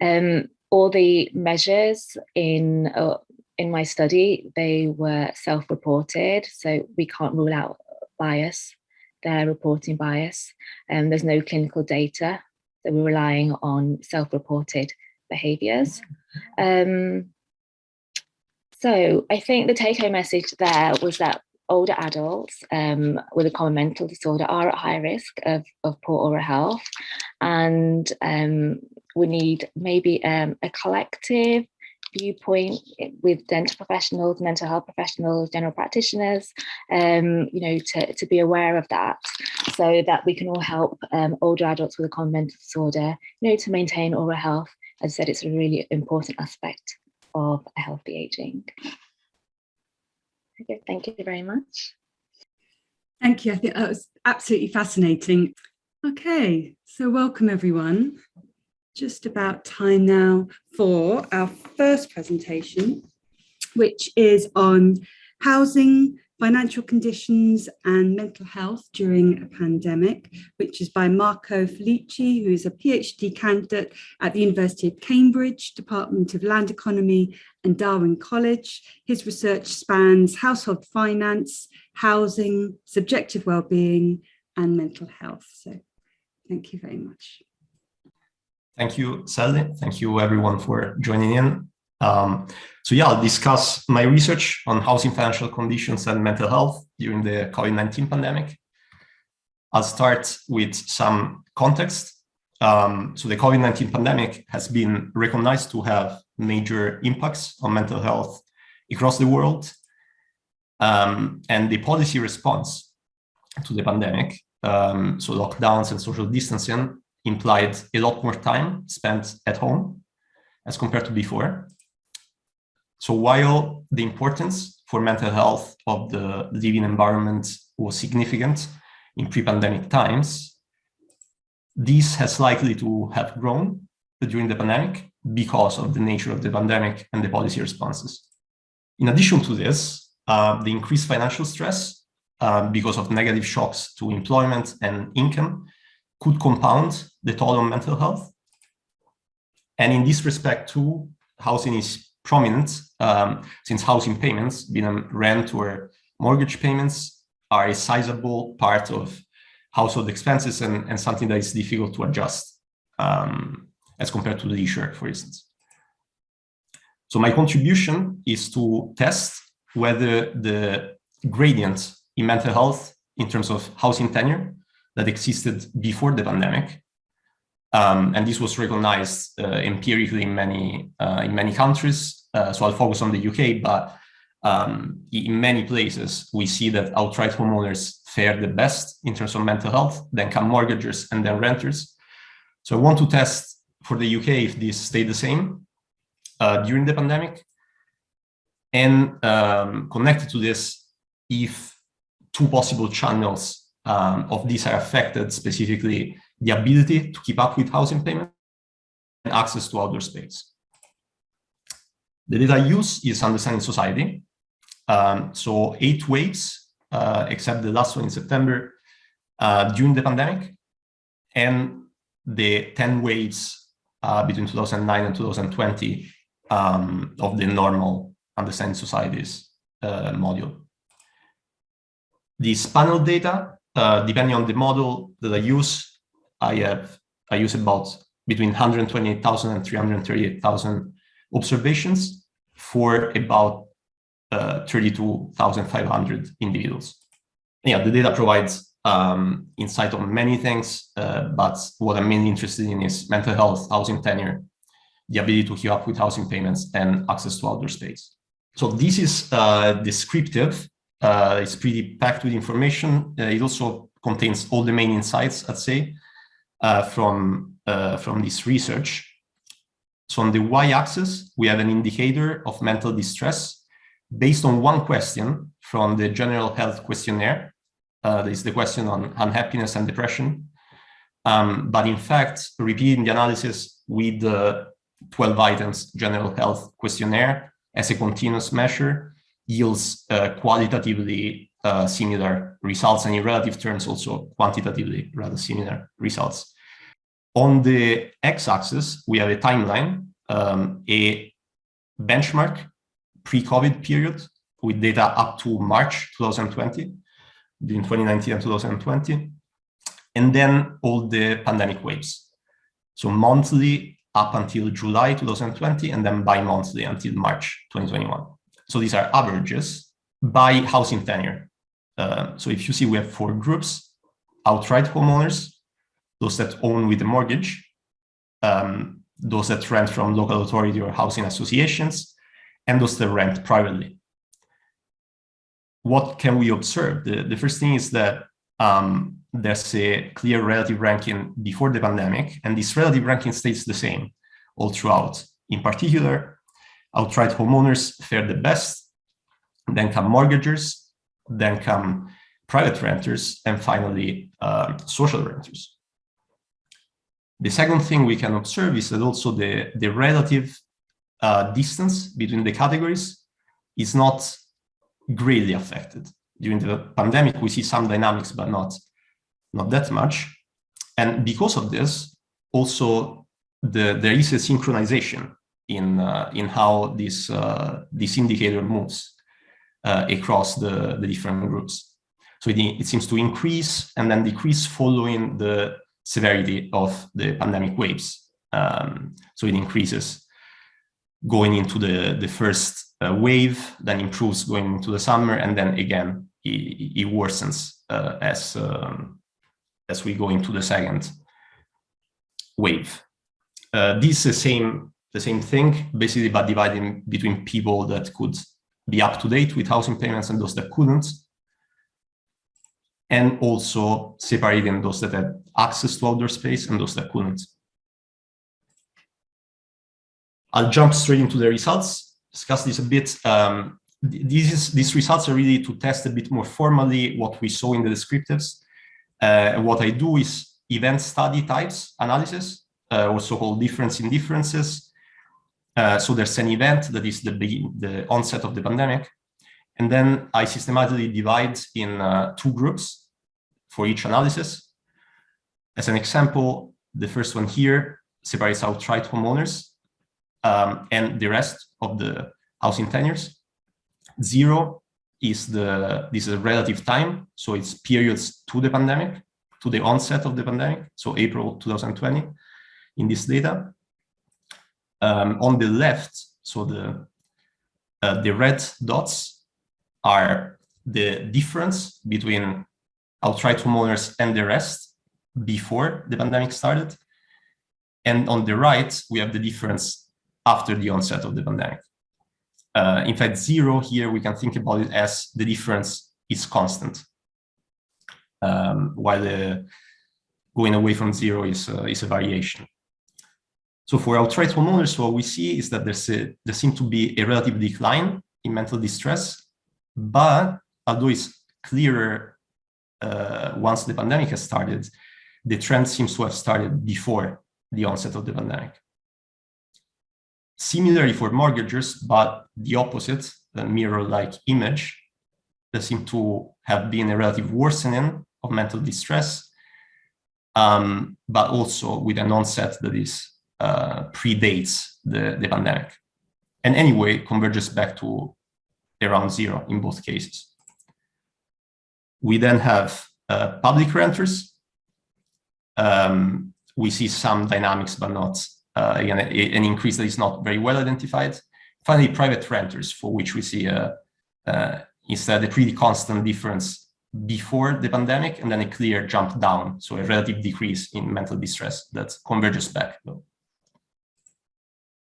Um, all the measures in uh, in my study, they were self-reported, so we can't rule out bias, their reporting bias. And um, there's no clinical data, so we're relying on self-reported behaviours. Um, so I think the take-home message there was that older adults um, with a common mental disorder are at high risk of, of poor oral health and um, we need maybe um, a collective viewpoint with dental professionals, mental health professionals, general practitioners, um, you know, to, to be aware of that so that we can all help um, older adults with a common mental disorder, you know, to maintain oral health. As I said, it's a really important aspect of a healthy aging. Okay, thank you very much. Thank you. I think that was absolutely fascinating. Okay, so welcome everyone just about time now for our first presentation, which is on housing, Financial Conditions and Mental Health During a Pandemic, which is by Marco Felici, who is a PhD candidate at the University of Cambridge, Department of Land Economy and Darwin College. His research spans household finance, housing, subjective well-being and mental health. So thank you very much. Thank you, Sally. Thank you everyone for joining in. Um, so yeah, I'll discuss my research on housing financial conditions and mental health during the COVID-19 pandemic. I'll start with some context. Um, so the COVID-19 pandemic has been recognized to have major impacts on mental health across the world. Um, and the policy response to the pandemic, um, so lockdowns and social distancing implied a lot more time spent at home as compared to before. So while the importance for mental health of the living environment was significant in pre-pandemic times, this has likely to have grown during the pandemic because of the nature of the pandemic and the policy responses. In addition to this, uh, the increased financial stress uh, because of negative shocks to employment and income could compound the toll on mental health. And in this respect too, housing is prominent um, since housing payments, be them rent or mortgage payments, are a sizable part of household expenses and, and something that is difficult to adjust um, as compared to the leisure, for instance. So my contribution is to test whether the gradient in mental health in terms of housing tenure that existed before the pandemic um, and this was recognized uh, empirically in many uh, in many countries. Uh, so I'll focus on the UK, but um, in many places we see that outright homeowners fare the best in terms of mental health, then come mortgagers and then renters. So I want to test for the UK if this stayed the same uh, during the pandemic, and um, connected to this, if two possible channels um, of these are affected specifically the ability to keep up with housing payment and access to outdoor space. The data use is understanding society. Um, so eight waves, uh, except the last one in September, uh, during the pandemic, and the 10 waves uh, between 2009 and 2020 um, of the normal understanding societies uh, module. This panel data, uh, depending on the model that I use, I have I use about between 128,000 and 338,000 observations for about uh, 32,500 individuals. Yeah, the data provides um, insight on many things, uh, but what I'm mainly interested in is mental health, housing tenure, the ability to keep up with housing payments, and access to outdoor space. So this is uh, descriptive. Uh, it's pretty packed with information. Uh, it also contains all the main insights, I'd say, uh, from, uh, from this research. So on the y-axis, we have an indicator of mental distress based on one question from the general health questionnaire. Uh, this is the question on unhappiness and depression. Um, but in fact, repeating the analysis with the 12 items general health questionnaire as a continuous measure yields uh, qualitatively uh, similar results and in relative terms also quantitatively rather similar results. On the x-axis, we have a timeline, um, a benchmark pre-COVID period with data up to March 2020, between 2019 and 2020, and then all the pandemic waves. So monthly up until July 2020, and then bi-monthly until March 2021. So these are averages by housing tenure. Uh, so if you see, we have four groups, outright homeowners, those that own with a mortgage, um, those that rent from local authority or housing associations, and those that rent privately. What can we observe? The, the first thing is that um, there's a clear relative ranking before the pandemic, and this relative ranking stays the same all throughout. In particular, outright homeowners fare the best, then come mortgagers, then come private renters, and finally uh, social renters. The second thing we can observe is that also the, the relative uh, distance between the categories is not greatly affected. during the pandemic, we see some dynamics, but not, not that much. And because of this, also the, there is a synchronization in, uh, in how this, uh, this indicator moves uh, across the, the different groups. So it, it seems to increase and then decrease following the severity of the pandemic waves. Um, so it increases going into the, the first uh, wave, then improves going into the summer, and then again, it, it worsens uh, as, um, as we go into the second wave. Uh, this is the same, the same thing, basically by dividing between people that could be up to date with housing payments and those that couldn't, and also separating those that had access to outdoor space and those that couldn't. I'll jump straight into the results, discuss this a bit. Um, these, these results are really to test a bit more formally what we saw in the descriptives. Uh, what I do is event study types analysis, uh, also called difference in differences. Uh, so there's an event that is the, the onset of the pandemic. And then I systematically divide in uh, two groups for each analysis. As an example, the first one here separates outright homeowners um, and the rest of the housing tenures. Zero is the this is a relative time, so it's periods to the pandemic, to the onset of the pandemic, so April 2020 in this data. Um, on the left, so the uh, the red dots are the difference between outright homeowners and the rest before the pandemic started. And on the right, we have the difference after the onset of the pandemic. Uh, in fact, zero here, we can think about it as the difference is constant, um, while the going away from zero is, uh, is a variation. So for outright homeowners, what we see is that there's a, there seems to be a relative decline in mental distress, but although it's clearer uh, once the pandemic has started, the trend seems to have started before the onset of the pandemic. Similarly for mortgagers, but the opposite, the mirror-like image, there seem to have been a relative worsening of mental distress, um, but also with an onset that is uh, predates the, the pandemic. And anyway, converges back to around zero in both cases. We then have uh, public renters. Um, we see some dynamics, but not uh, again, an increase that is not very well identified. Finally, private renters, for which we see a, uh, instead a pretty constant difference before the pandemic and then a clear jump down, so a relative decrease in mental distress that converges back. Though.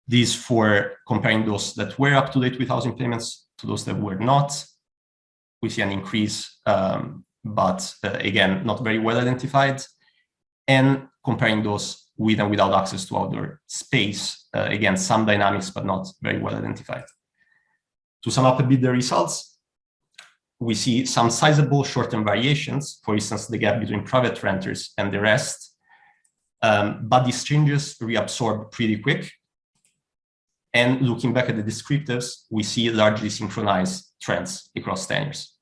These for comparing those that were up to date with housing payments to those that were not. We see an increase, um, but uh, again, not very well identified. And comparing those with and without access to outdoor space. Uh, again, some dynamics, but not very well identified. To sum up a bit the results, we see some sizable short-term variations, for instance, the gap between private renters and the rest, um, but these changes reabsorb pretty quick. And looking back at the descriptives, we see largely synchronized trends across tenures.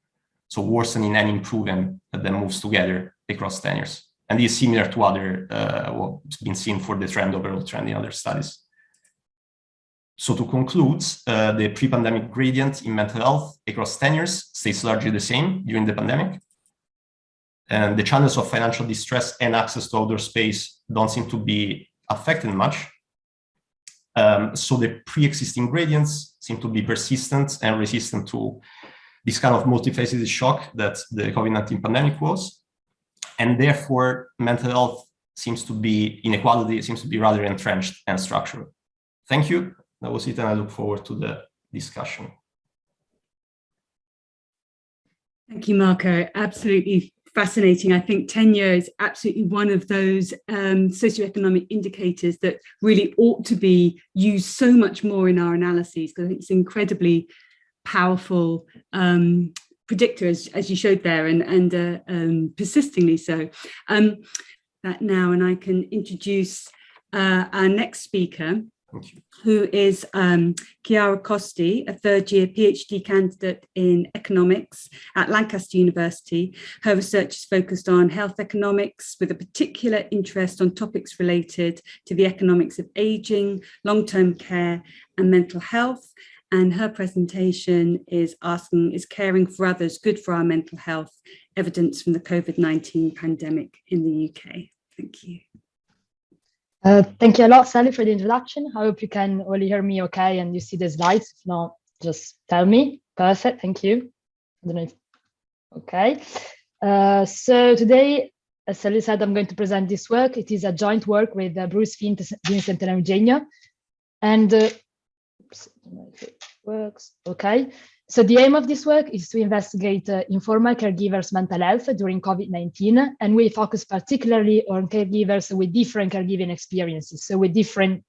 So worsening and improving that moves together across tenures and is similar to other uh, what's been seen for the trend overall trend in other studies. So to conclude, uh, the pre-pandemic gradient in mental health across tenures stays largely the same during the pandemic. And the channels of financial distress and access to outdoor space don't seem to be affected much. Um, so the pre-existing gradients seem to be persistent and resistant to this kind of multifaceted shock that the COVID-19 pandemic was and therefore mental health seems to be inequality seems to be rather entrenched and structural. Thank you. That was it, and I look forward to the discussion. Thank you, Marco. Absolutely fascinating. I think tenure is absolutely one of those um, socioeconomic indicators that really ought to be used so much more in our analyses because it's incredibly powerful um, predictor, as, as you showed there, and, and uh, um, persistingly so. Um, that now, and I can introduce uh, our next speaker, Who is um, Chiara Costi, a third year PhD candidate in economics at Lancaster University. Her research is focused on health economics with a particular interest on topics related to the economics of aging, long-term care and mental health. And her presentation is asking, is caring for others good for our mental health? Evidence from the COVID-19 pandemic in the UK. Thank you. Uh, thank you a lot, Sally, for the introduction. I hope you can all hear me okay and you see the slides. If not, just tell me. Perfect, thank you. I don't know if, okay. Uh, so today, as Sally said, I'm going to present this work. It is a joint work with uh, Bruce Vincent and Eugenio. And uh, works, okay. So the aim of this work is to investigate uh, informal caregivers' mental health during COVID-19, and we focus particularly on caregivers with different caregiving experiences, so with different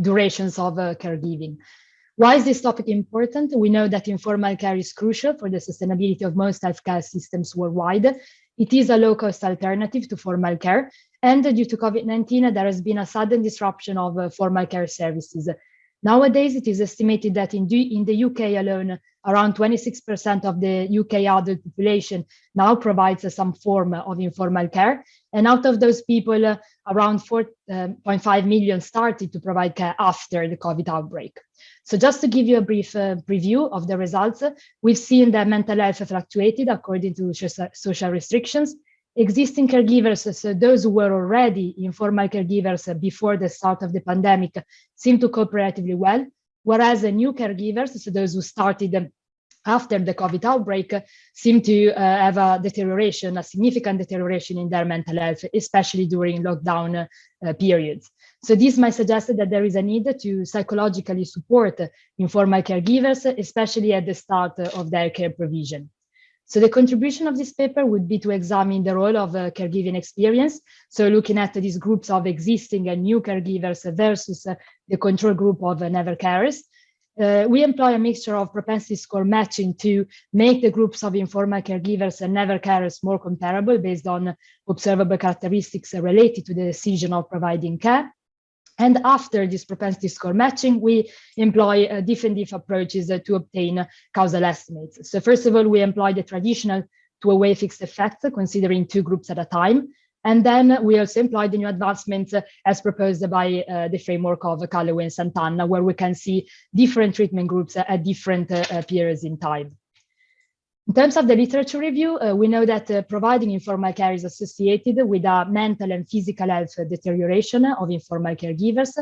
durations of uh, caregiving. Why is this topic important? We know that informal care is crucial for the sustainability of most healthcare systems worldwide. It is a low-cost alternative to formal care, and due to COVID-19, there has been a sudden disruption of uh, formal care services. Nowadays, it is estimated that in, in the UK alone, around 26% of the UK adult population now provides uh, some form of informal care. And out of those people, uh, around 4.5 um, million started to provide care after the COVID outbreak. So just to give you a brief uh, preview of the results, we've seen that mental health fluctuated according to social restrictions. Existing caregivers, so those who were already informal caregivers before the start of the pandemic, seem to cope relatively well, whereas the new caregivers, so those who started after the COVID outbreak, seem to uh, have a deterioration, a significant deterioration in their mental health, especially during lockdown uh, periods. So this might suggest that there is a need to psychologically support informal caregivers, especially at the start of their care provision. So the contribution of this paper would be to examine the role of a caregiving experience. So looking at these groups of existing and new caregivers versus uh, the control group of uh, never carers. Uh, we employ a mixture of propensity score matching to make the groups of informal caregivers and never carers more comparable based on observable characteristics related to the decision of providing care. And after this propensity score matching, we employ uh, different approaches uh, to obtain causal estimates. So first of all, we employ the traditional two-way fixed effect, considering two groups at a time. And then we also employ the new advancements uh, as proposed by uh, the framework of Callaway and Sant'Anna, where we can see different treatment groups at different uh, periods in time. In terms of the literature review, uh, we know that uh, providing informal care is associated with a mental and physical health deterioration of informal caregivers.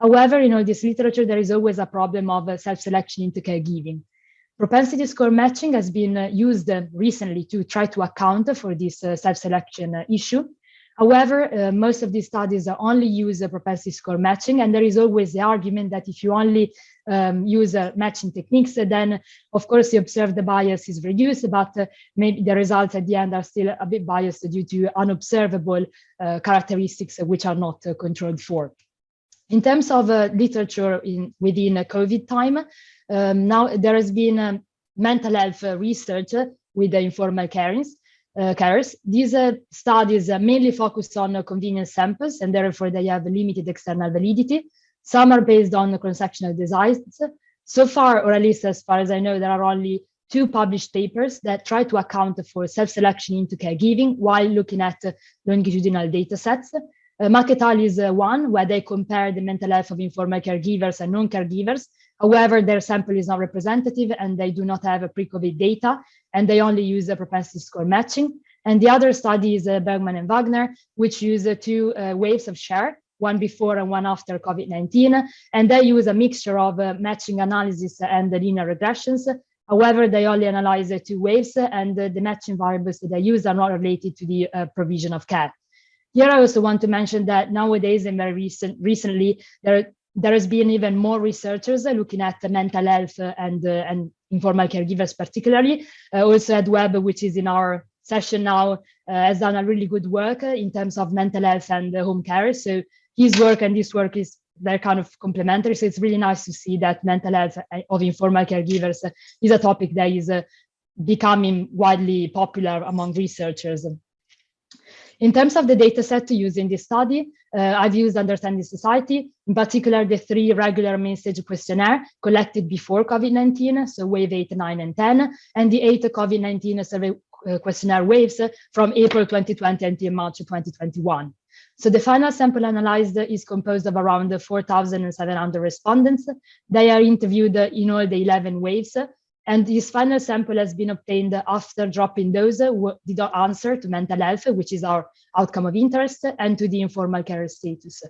However, in all this literature, there is always a problem of uh, self-selection into caregiving. Propensity score matching has been uh, used uh, recently to try to account for this uh, self-selection issue. However, most of these studies only use propensity score matching, and there is always the argument that if you only um, use uh, matching techniques, then of course you observe the bias is reduced, but uh, maybe the results at the end are still a bit biased due to unobservable uh, characteristics which are not uh, controlled for. In terms of uh, literature in, within COVID time, um, now there has been um, mental health research with the informal carings, uh, carers. These uh, studies uh, mainly focus on convenience samples and therefore they have limited external validity. Some are based on cross-sectional designs. So far, or at least as far as I know, there are only two published papers that try to account for self-selection into caregiving while looking at longitudinal data sets. Uh, Maquet is uh, one where they compare the mental health of informal caregivers and non-caregivers. However, their sample is not representative and they do not have a pre-COVID data and they only use a propensity score matching. And the other study is uh, Bergmann and Wagner, which use uh, two uh, waves of SHARE, one before and one after COVID-19. And they use a mixture of uh, matching analysis and linear regressions. However, they only analyze the two waves and the matching variables that they use are not related to the provision of care. Here, I also want to mention that nowadays and very recent, recently, there, there has been even more researchers looking at mental health and, uh, and informal caregivers particularly. Uh, also Ed Webb, which is in our session now, uh, has done a really good work in terms of mental health and home care. So his work and this work is they're kind of complementary. So it's really nice to see that mental health of informal caregivers is a topic that is becoming widely popular among researchers. In terms of the data set to use in this study, uh, I've used Understanding Society, in particular the three regular message questionnaire collected before COVID-19, so wave 8, 9, and 10, and the eight COVID-19 survey uh, questionnaire waves from April 2020 until March 2021. So the final sample analyzed is composed of around 4,700 respondents. They are interviewed in all the 11 waves and this final sample has been obtained after dropping those who did not answer to mental health, which is our outcome of interest, and to the informal care status.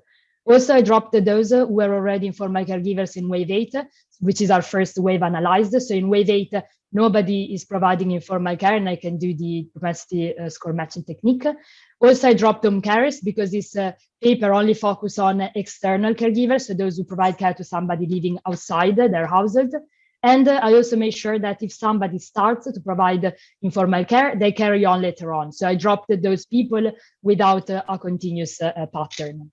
Also, I dropped those who were already informal caregivers in wave 8, which is our first wave analyzed. So in wave 8, nobody is providing informal care, and I can do the propensity uh, score matching technique. Also, I dropped home carers because this uh, paper only focus on external caregivers, so those who provide care to somebody living outside their household. And uh, I also make sure that if somebody starts to provide informal care, they carry on later on. So I dropped those people without uh, a continuous uh, pattern.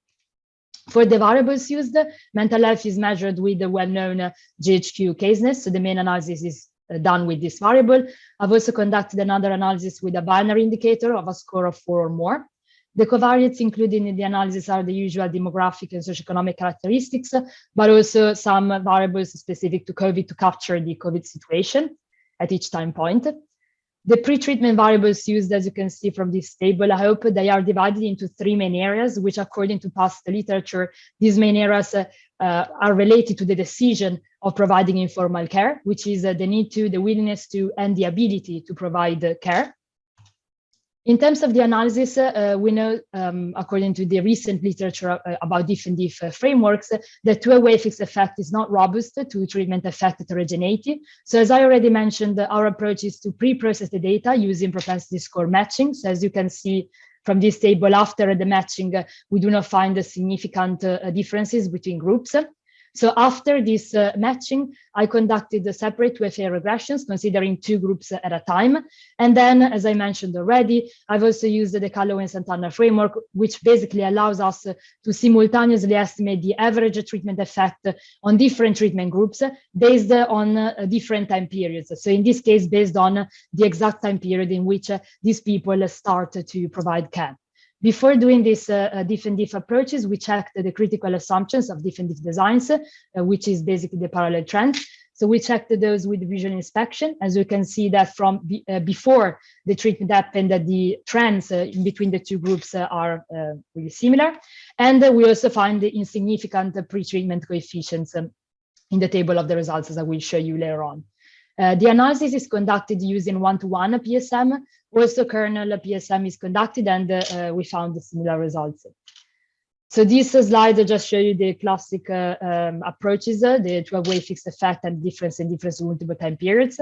For the variables used, mental health is measured with the well-known uh, GHQ caseness. So the main analysis is uh, done with this variable. I've also conducted another analysis with a binary indicator of a score of four or more. The covariates included in the analysis are the usual demographic and socioeconomic characteristics, but also some variables specific to COVID to capture the COVID situation at each time point. The pre-treatment variables used, as you can see from this table, I hope they are divided into three main areas, which according to past literature, these main areas uh, uh, are related to the decision of providing informal care, which is uh, the need to, the willingness to, and the ability to provide care. In terms of the analysis, uh, we know, um, according to the recent literature uh, about diff and diff frameworks, the two-way fixed effect is not robust to treatment effect heterogeneity. So as I already mentioned, our approach is to pre-process the data using propensity score matching. So as you can see from this table, after the matching, uh, we do not find significant uh, differences between groups. So after this uh, matching, I conducted the separate 2FA regressions, considering two groups at a time. And then, as I mentioned already, I've also used the Callaway and Sant'Anna framework, which basically allows us to simultaneously estimate the average treatment effect on different treatment groups based on uh, different time periods. So in this case, based on the exact time period in which these people start to provide care. Before doing these uh, uh, diff and diff approaches, we checked the critical assumptions of diff and diff designs, uh, which is basically the parallel trends. So we checked those with visual inspection. As you can see that from uh, before the treatment happened, that the trends uh, between the two groups uh, are really similar. And we also find the insignificant pre-treatment coefficients um, in the table of the results, as I will show you later on. Uh, the analysis is conducted using one-to-one -one PSM. Also, kernel PSM is conducted, and uh, we found similar results. So this slide I just show you the classic uh, um, approaches, uh, the 12-way fixed effect and difference in difference multiple time periods.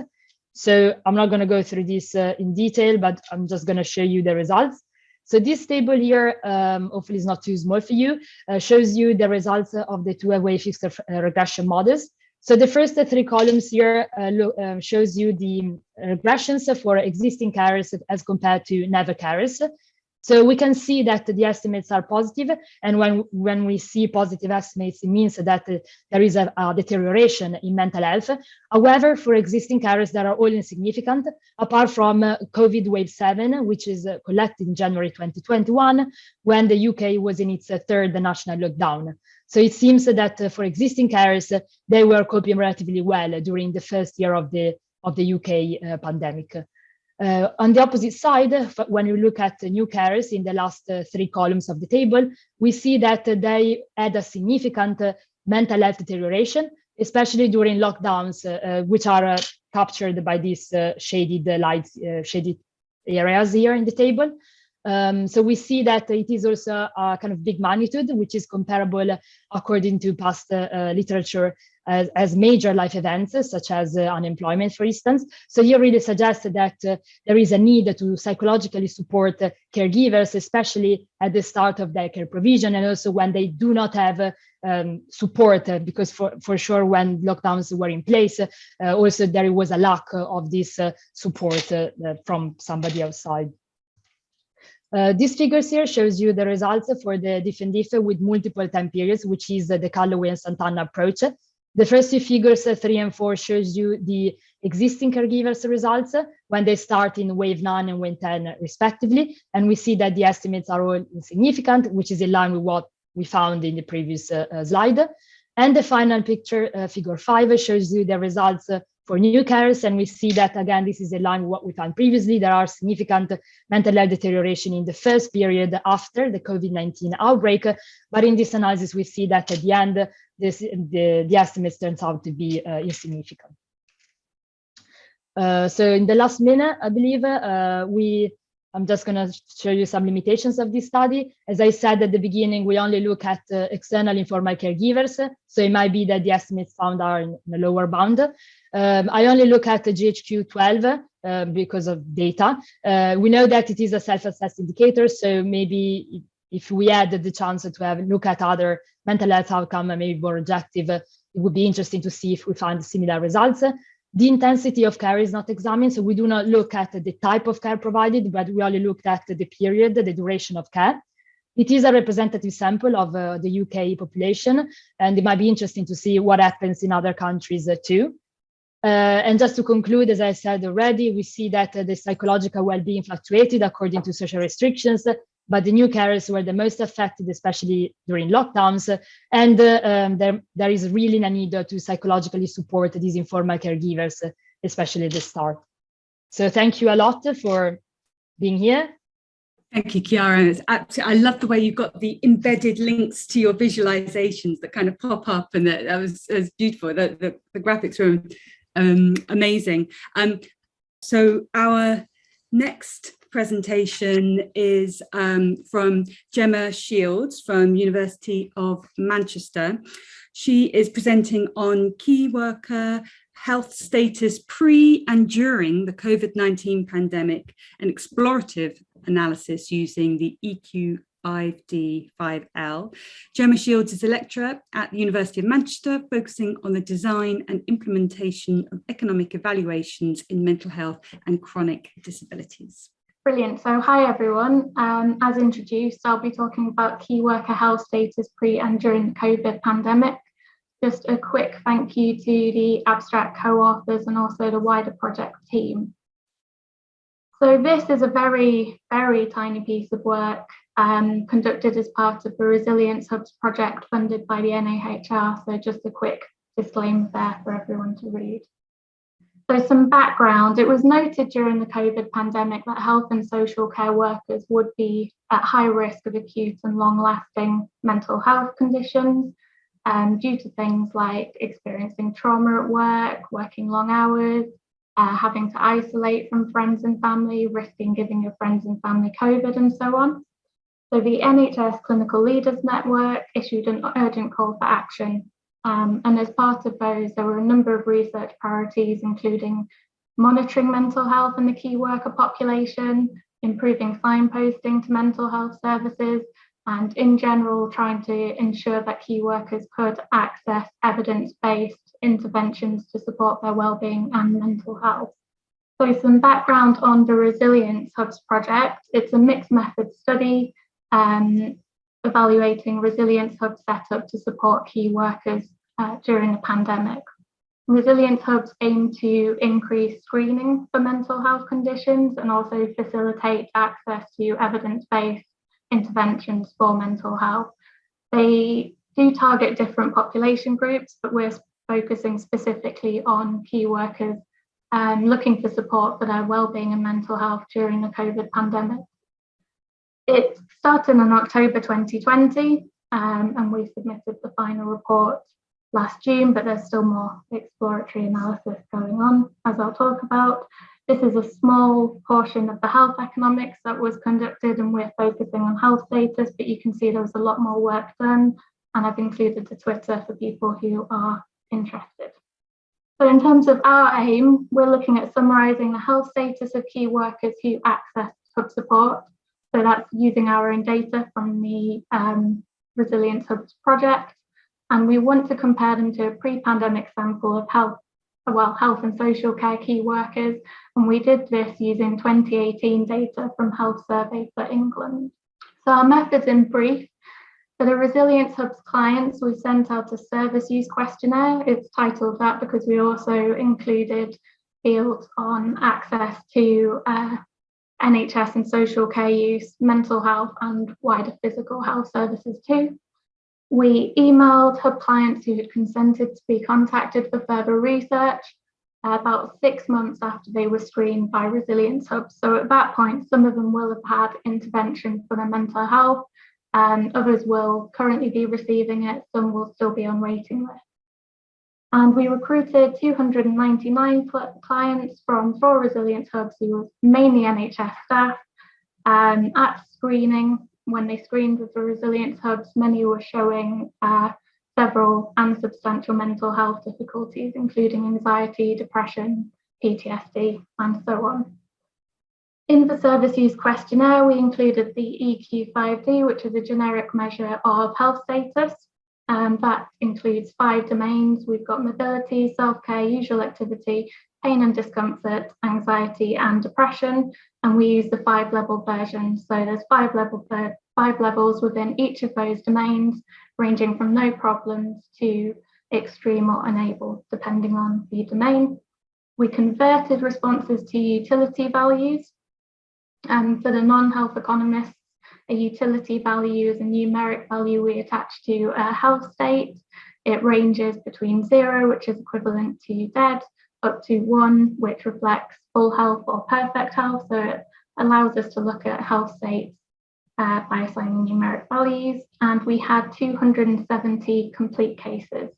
So I'm not going to go through this uh, in detail, but I'm just going to show you the results. So this table here, um, hopefully is not too small for you, uh, shows you the results of the two-way fixed regression models. So the first three columns here uh, uh, shows you the regressions for existing carriers as compared to never carriers. So we can see that the estimates are positive, and when when we see positive estimates, it means that uh, there is a, a, deterioration in mental health. However, for existing carriers, that are all insignificant, apart from uh, COVID wave seven, which is uh, collected in January 2021, when the UK was in its third national lockdown. So it seems that uh, for existing carriers, uh, they were coping relatively well during the first year of the of the UK pandemic. Uh, on the opposite side, when you look at new carers in the last uh, three columns of the table, we see that uh, they had a significant mental health deterioration, especially during lockdowns, which are captured by these shaded lights, shaded areas here in the table. Um, so we see that it is also a kind of big magnitude, which is comparable according to past uh, literature as, as, major life events, such as uh, unemployment, for instance. So you really suggest that uh, there is a need to psychologically support caregivers, especially at the start of their care provision, and also when they do not have um, support, uh, because for, for sure when lockdowns were in place, uh, also there was a lack of this uh, support from somebody outside. Uh, these figures here shows you the results for the and with multiple time periods, which is uh, the Callaway and Sant'Anna approach. The first two figures, uh, three and four, shows you the existing caregivers results uh, when they start in wave nine and wave 10 respectively. And we see that the estimates are all insignificant, which is in line with what we found in the previous uh, slide. And the final picture, uh, figure five, shows you the results for new carers. And we see that, again, this is in line with what we found previously. There are significant mental health deterioration in the first period after the COVID-19 outbreak. But in this analysis, we see that at the end, this, the, the estimates turns out to be uh, insignificant. Uh, so in the last minute, I believe, uh, we I'm just going to show you some limitations of this study. As I said at the beginning, we only look at uh, external informal caregivers. So it might be that the estimates found are in, a lower bound. Um, I only look at the GHQ 12 uh, because of data. Uh, we know that it is a self-assessed indicator. So maybe if we had the chance to have a look at other mental health outcome, maybe more objective, it would be interesting to see if we find similar results. The intensity of care is not examined, so we do not look at the type of care provided, but we only looked at the period, the duration of care. It is a representative sample of uh, the UK population, and it might be interesting to see what happens in other countries uh, too. Uh, and just to conclude, as I said already, we see that uh, the psychological well-being fluctuated according to social restrictions, but the new carers were the most affected, especially during lockdowns. And uh, um, there, there is really a need to psychologically support these informal caregivers, especially at the start. So thank you a lot for being here. Thank you, Chiara. It's I love the way you've got the embedded links to your visualizations that kind of pop up and that, that was, that was beautiful. The, the, the graphics were um, amazing. Um, so our next presentation is um, from Gemma Shields from University of Manchester. She is presenting on key worker health status pre and during the COVID-19 pandemic, an explorative analysis using the EQ 5D5L. Gemma Shields is a lecturer at the University of Manchester, focusing on the design and implementation of economic evaluations in mental health and chronic disabilities. Brilliant. So hi everyone. Um, as introduced, I'll be talking about key worker health status pre and during the COVID pandemic. Just a quick thank you to the abstract co-authors and also the wider project team. So this is a very, very tiny piece of work um, conducted as part of the Resilience Hubs project funded by the NIHR. So just a quick disclaimer there for everyone to read. So some background, it was noted during the COVID pandemic that health and social care workers would be at high risk of acute and long lasting mental health conditions um, due to things like experiencing trauma at work, working long hours, uh, having to isolate from friends and family, risking giving your friends and family COVID and so on. So the NHS Clinical Leaders Network issued an urgent call for action um, and as part of those, there were a number of research priorities, including monitoring mental health in the key worker population, improving signposting to mental health services, and in general, trying to ensure that key workers could access evidence-based interventions to support their well-being and mental health. So some background on the Resilience Hubs project. It's a mixed method study um, evaluating Resilience Hub setup to support key workers uh, during the pandemic. Resilience Hubs aim to increase screening for mental health conditions and also facilitate access to evidence-based interventions for mental health. They do target different population groups, but we're focusing specifically on key workers um, looking for support for their well-being and mental health during the COVID pandemic. It started in October 2020 um, and we submitted the final report last June, but there's still more exploratory analysis going on, as I'll talk about. This is a small portion of the health economics that was conducted and we're focusing on health status, but you can see there was a lot more work done and I've included the Twitter for people who are interested. So in terms of our aim, we're looking at summarising the health status of key workers who access hub support so that's using our own data from the um, Resilience Hubs project. And we want to compare them to a pre-pandemic sample of health, well, health and social care key workers. And we did this using 2018 data from Health Survey for England. So our methods in brief, For the Resilience Hub's clients, we sent out a service use questionnaire. It's titled that because we also included fields on access to uh, NHS and social care use, mental health and wider physical health services too. We emailed Hub clients who had consented to be contacted for further research uh, about six months after they were screened by Resilience Hub. So at that point, some of them will have had intervention for their mental health, and others will currently be receiving it, some will still be on waiting list. And we recruited 299 clients from four Resilience Hubs who were mainly NHS staff. Um, at screening, when they screened with the Resilience Hubs, many were showing uh, several substantial mental health difficulties, including anxiety, depression, PTSD, and so on. In the service use questionnaire, we included the EQ5D, which is a generic measure of health status. And that includes five domains. We've got mobility, self-care, usual activity, pain and discomfort, anxiety and depression. And we use the five level version. So there's five level five levels within each of those domains, ranging from no problems to extreme or unable, depending on the domain. We converted responses to utility values. And for the non-health economists, a utility value is a numeric value we attach to a health state. It ranges between zero, which is equivalent to dead, up to one, which reflects full health or perfect health. So it allows us to look at health states uh, by assigning numeric values. And we had 270 complete cases.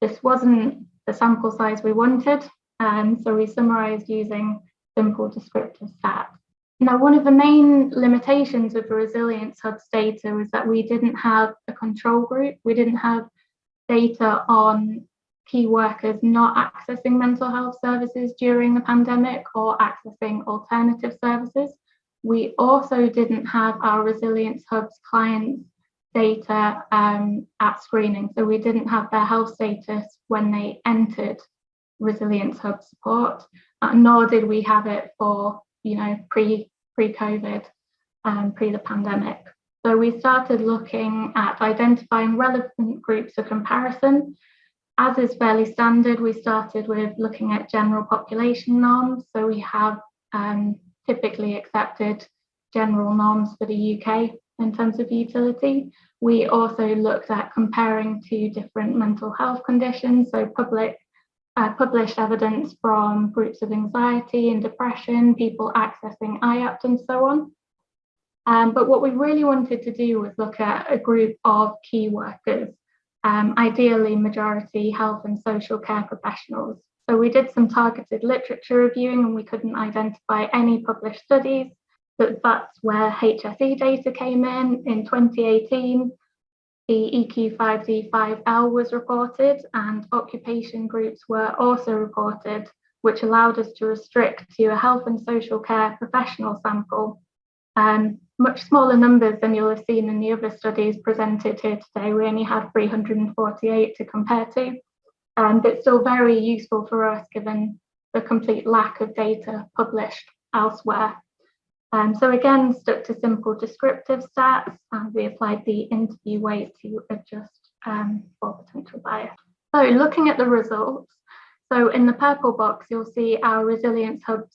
This wasn't the sample size we wanted, um, so we summarized using simple descriptive stats. Now, one of the main limitations of the Resilience Hub's data was that we didn't have a control group. We didn't have data on key workers not accessing mental health services during the pandemic or accessing alternative services. We also didn't have our Resilience Hub's clients data um, at screening. So we didn't have their health status when they entered Resilience Hub support, uh, nor did we have it for you know, pre, pre-COVID, um, pre the pandemic. So we started looking at identifying relevant groups for comparison. As is fairly standard, we started with looking at general population norms. So we have um, typically accepted general norms for the UK in terms of utility. We also looked at comparing to different mental health conditions, so public uh, published evidence from groups of anxiety and depression, people accessing IAPT and so on. Um, but what we really wanted to do was look at a group of key workers, um, ideally majority health and social care professionals. So we did some targeted literature reviewing and we couldn't identify any published studies, but that's where HSE data came in in 2018 the EQ5D5L was reported and occupation groups were also reported, which allowed us to restrict to a health and social care professional sample. Um, much smaller numbers than you'll have seen in the other studies presented here today. We only had 348 to compare to, um, but still very useful for us given the complete lack of data published elsewhere. Um, so again, stuck to simple descriptive stats and we applied the interview weight to adjust um, for potential bias. So looking at the results, so in the purple box, you'll see our Resilience Hub's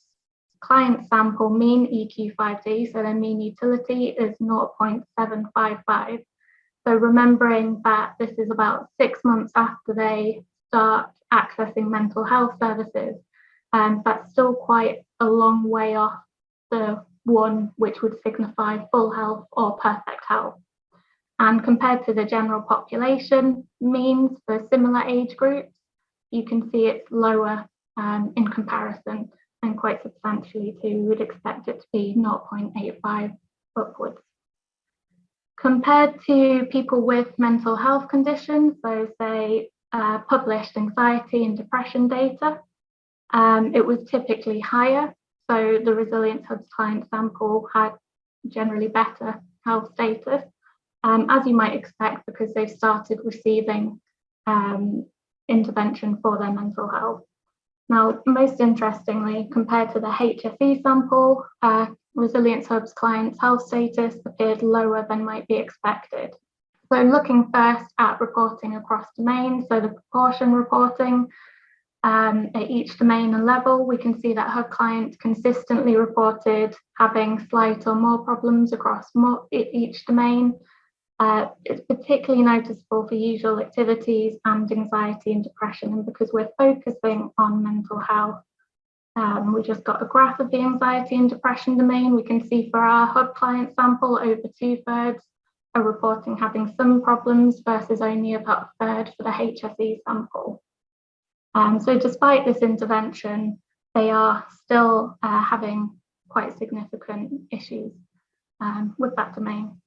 client sample mean EQ5D, so their mean utility is 0.755. So remembering that this is about six months after they start accessing mental health services, um, that's still quite a long way off the one which would signify full health or perfect health. And compared to the general population means for similar age groups, you can see it's lower um, in comparison and quite substantially too. We would expect it to be 0.85 upwards. Compared to people with mental health conditions, so say uh, published anxiety and depression data, um, it was typically higher so the Resilience Hub's client sample had generally better health status, um, as you might expect, because they've started receiving um, intervention for their mental health. Now, most interestingly, compared to the HSE sample, uh, Resilience Hub's client's health status appeared lower than might be expected. So looking first at reporting across domains, so the proportion reporting um, at each domain and level, we can see that Hub clients consistently reported having slight or more problems across more, each domain. Uh, it's particularly noticeable for usual activities and anxiety and depression. And because we're focusing on mental health, um, we just got a graph of the anxiety and depression domain. We can see for our hub client sample, over two thirds are reporting having some problems versus only about a third for the HSE sample. Um, so despite this intervention, they are still uh, having quite significant issues um, with that domain.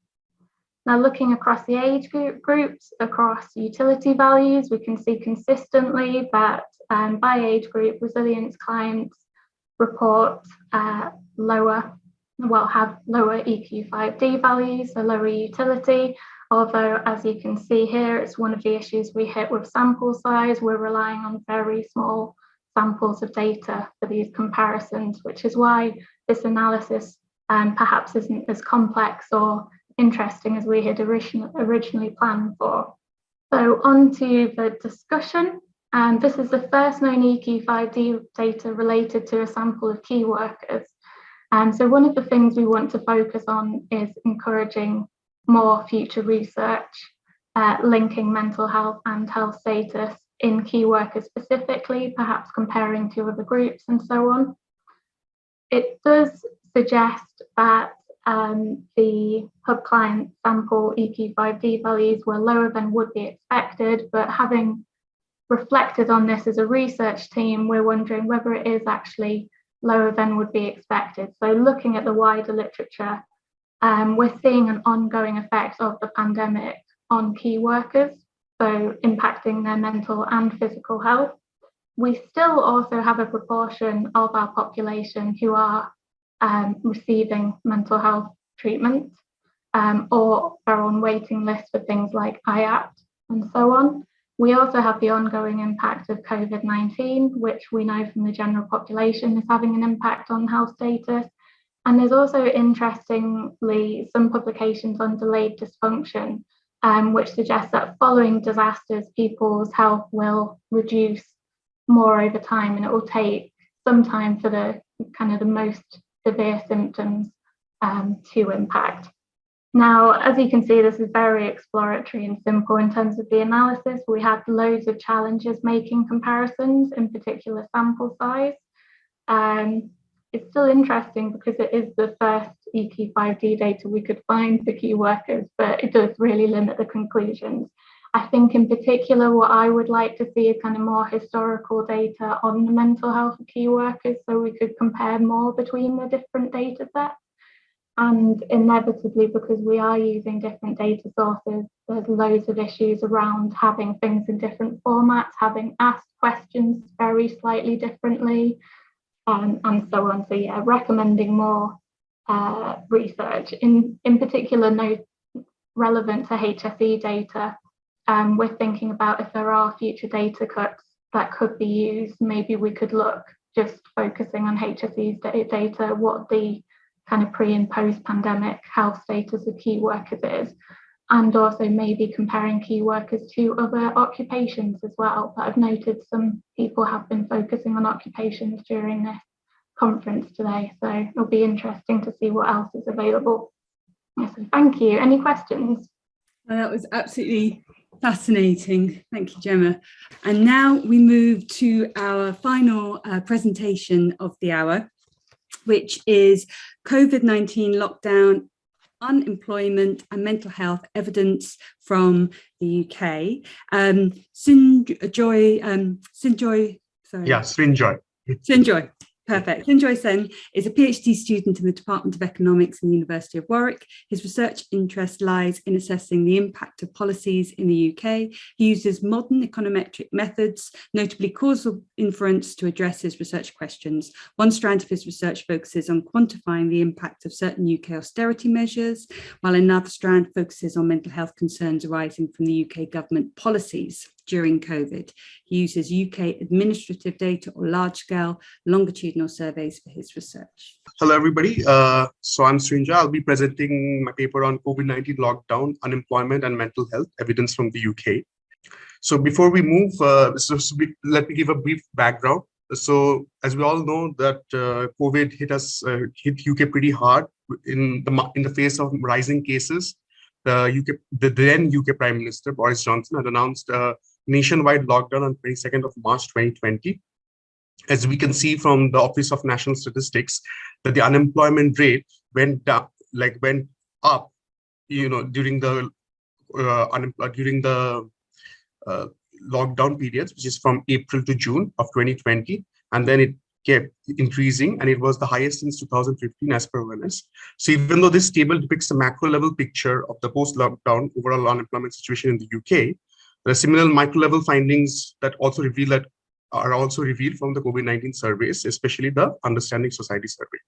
Now looking across the age group groups, across utility values, we can see consistently that um, by age group, resilience clients report uh, lower, well, have lower EQ5D values, so lower utility, although as you can see here, it's one of the issues we hit with sample size. We're relying on very small samples of data for these comparisons, which is why this analysis um, perhaps isn't as complex or interesting as we had originally planned for. So on to the discussion. And this is the first known EQ5D data related to a sample of key workers. And so one of the things we want to focus on is encouraging more future research, uh, linking mental health and health status in key workers specifically, perhaps comparing to other groups and so on. It does suggest that um, the hub client sample EQ5D values were lower than would be expected, but having reflected on this as a research team, we're wondering whether it is actually lower than would be expected. So looking at the wider literature, um, we're seeing an ongoing effect of the pandemic on key workers, so impacting their mental and physical health. We still also have a proportion of our population who are um, receiving mental health treatment um, or are on waiting lists for things like IAPT and so on. We also have the ongoing impact of COVID-19, which we know from the general population is having an impact on health status. And there's also, interestingly, some publications on delayed dysfunction, um, which suggests that following disasters, people's health will reduce more over time and it will take some time for the kind of the most severe symptoms um, to impact. Now, as you can see, this is very exploratory and simple in terms of the analysis. We had loads of challenges making comparisons, in particular sample size. Um, it's still interesting because it is the first EQ5D data we could find for key workers, but it does really limit the conclusions. I think in particular, what I would like to see is kind of more historical data on the mental health of key workers so we could compare more between the different data sets. And inevitably, because we are using different data sources, there's loads of issues around having things in different formats, having asked questions very slightly differently, um, and so on. So yeah, recommending more uh, research, in, in particular, no, relevant to HSE data. Um, we're thinking about if there are future data cuts that could be used, maybe we could look just focusing on HSE's data, what the kind of pre and post pandemic health status of key workers is, and also maybe comparing key workers to other occupations as well. But I've noted some people have been focusing on occupations during this conference today, so it'll be interesting to see what else is available. So thank you. Any questions? Well, that was absolutely fascinating. Thank you, Gemma. And now we move to our final uh, presentation of the hour, which is COVID-19 lockdown, unemployment and mental health evidence from the UK. Um, Sinjoy, um, Sinjoy, sorry. Yeah, Sinjoy. Sinjoy, Perfect. Joy Sen is a PhD student in the Department of Economics in the University of Warwick. His research interest lies in assessing the impact of policies in the UK. He uses modern econometric methods, notably causal inference, to address his research questions. One strand of his research focuses on quantifying the impact of certain UK austerity measures, while another strand focuses on mental health concerns arising from the UK government policies. During COVID. He uses UK administrative data or large-scale longitudinal surveys for his research. Hello, everybody. Uh, so I'm Srinja. I'll be presenting my paper on COVID-19 lockdown, unemployment and mental health evidence from the UK. So before we move, uh, so, so we, let me give a brief background. So as we all know that uh, COVID hit us, uh, hit UK pretty hard in the in the face of rising cases. The UK, the then UK Prime Minister Boris Johnson had announced a nationwide lockdown on 22nd of March 2020. As we can see from the Office of National Statistics, that the unemployment rate went up, like went up, you know, during the uh, during the uh, lockdown periods, which is from April to June of 2020. And then it kept increasing and it was the highest since 2015 as per ONS. So even though this table depicts a macro level picture of the post-lockdown overall unemployment situation in the UK, there are similar micro level findings that also reveal that are also revealed from the COVID-19 surveys, especially the Understanding Society survey.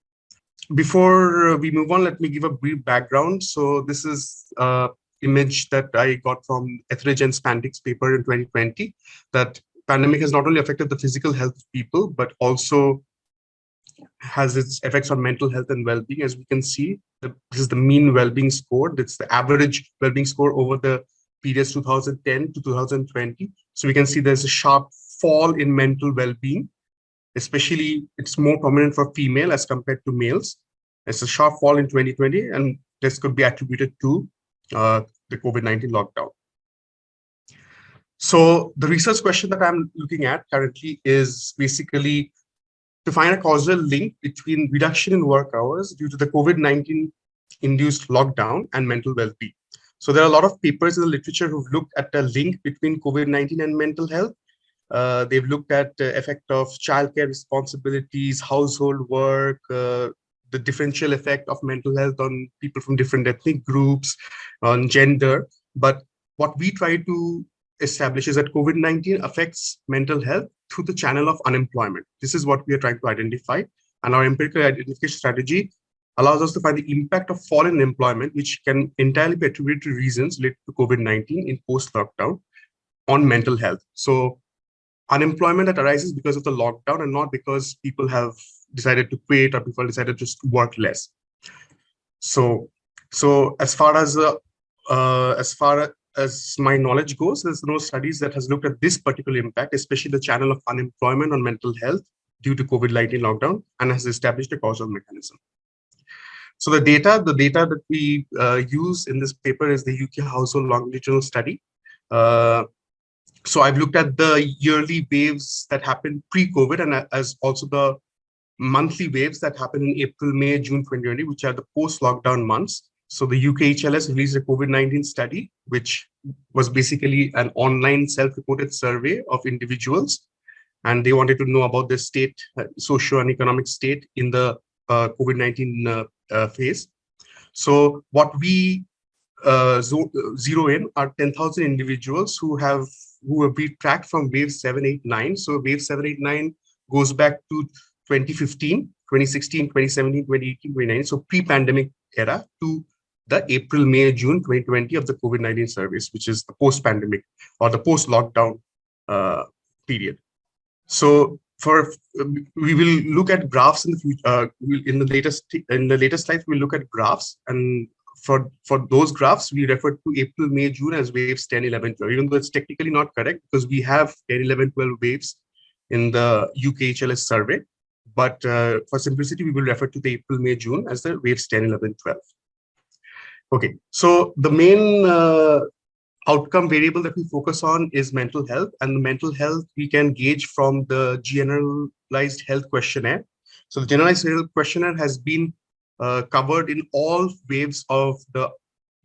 Before we move on, let me give a brief background. So this is uh, image that I got from Etheridge and Spantig's paper in 2020, that pandemic has not only affected the physical health of people, but also has its effects on mental health and well-being. As we can see, the, this is the mean well-being score. That's the average well-being score over the periods 2010 to 2020. So we can see there's a sharp fall in mental well-being, especially it's more prominent for female as compared to males. It's a sharp fall in 2020, and this could be attributed to uh, the COVID-19 lockdown. So the research question that I'm looking at currently is basically to find a causal link between reduction in work hours due to the COVID-19 induced lockdown and mental well-being. So there are a lot of papers in the literature who've looked at the link between COVID-19 and mental health. Uh, they've looked at the effect of childcare responsibilities, household work, uh, the differential effect of mental health on people from different ethnic groups, on gender. But what we try to establish is that COVID-19 affects mental health through the channel of unemployment. This is what we are trying to identify. And our empirical identification strategy allows us to find the impact of fall in employment, which can entirely be attributed to reasons related to COVID-19 in post-lockdown on mental health. So unemployment that arises because of the lockdown and not because people have decided to quit or people decided to just work less. So, so as far as uh, uh, as far as my knowledge goes, there's no studies that has looked at this particular impact, especially the channel of unemployment on mental health due to COVID-19 lockdown, and has established a causal mechanism. So the data, the data that we uh, use in this paper is the UK household longitudinal study. Uh, so I've looked at the yearly waves that happened pre-COVID and as also the monthly waves that happen in April, May, June 2020, which are the post-lockdown months. So the UKHLS released a COVID-19 study, which was basically an online self-reported survey of individuals. And they wanted to know about the state, uh, socio and economic state in the uh, COVID-19 uh, uh, phase. So what we uh, zero in are 10,000 individuals who have who have been tracked from wave 789. So wave 789 goes back to 2015, 2016, 2017, 2018, 2019, so pre-pandemic era to the April, May, June 2020 of the COVID-19 service, which is the post-pandemic or the post-lockdown uh, period. So for we will look at graphs in the future. Uh, in the latest in the latest slides, we'll look at graphs, and for for those graphs, we refer to April, May, June as waves 10, 11, 12. Even though it's technically not correct because we have 10, 11, 12 waves in the UKHLS survey, but uh, for simplicity, we will refer to the April, May, June as the waves 10, 11, 12. Okay, so the main uh, outcome variable that we focus on is mental health and the mental health we can gauge from the generalized health questionnaire. So the generalized health questionnaire has been uh, covered in all waves of the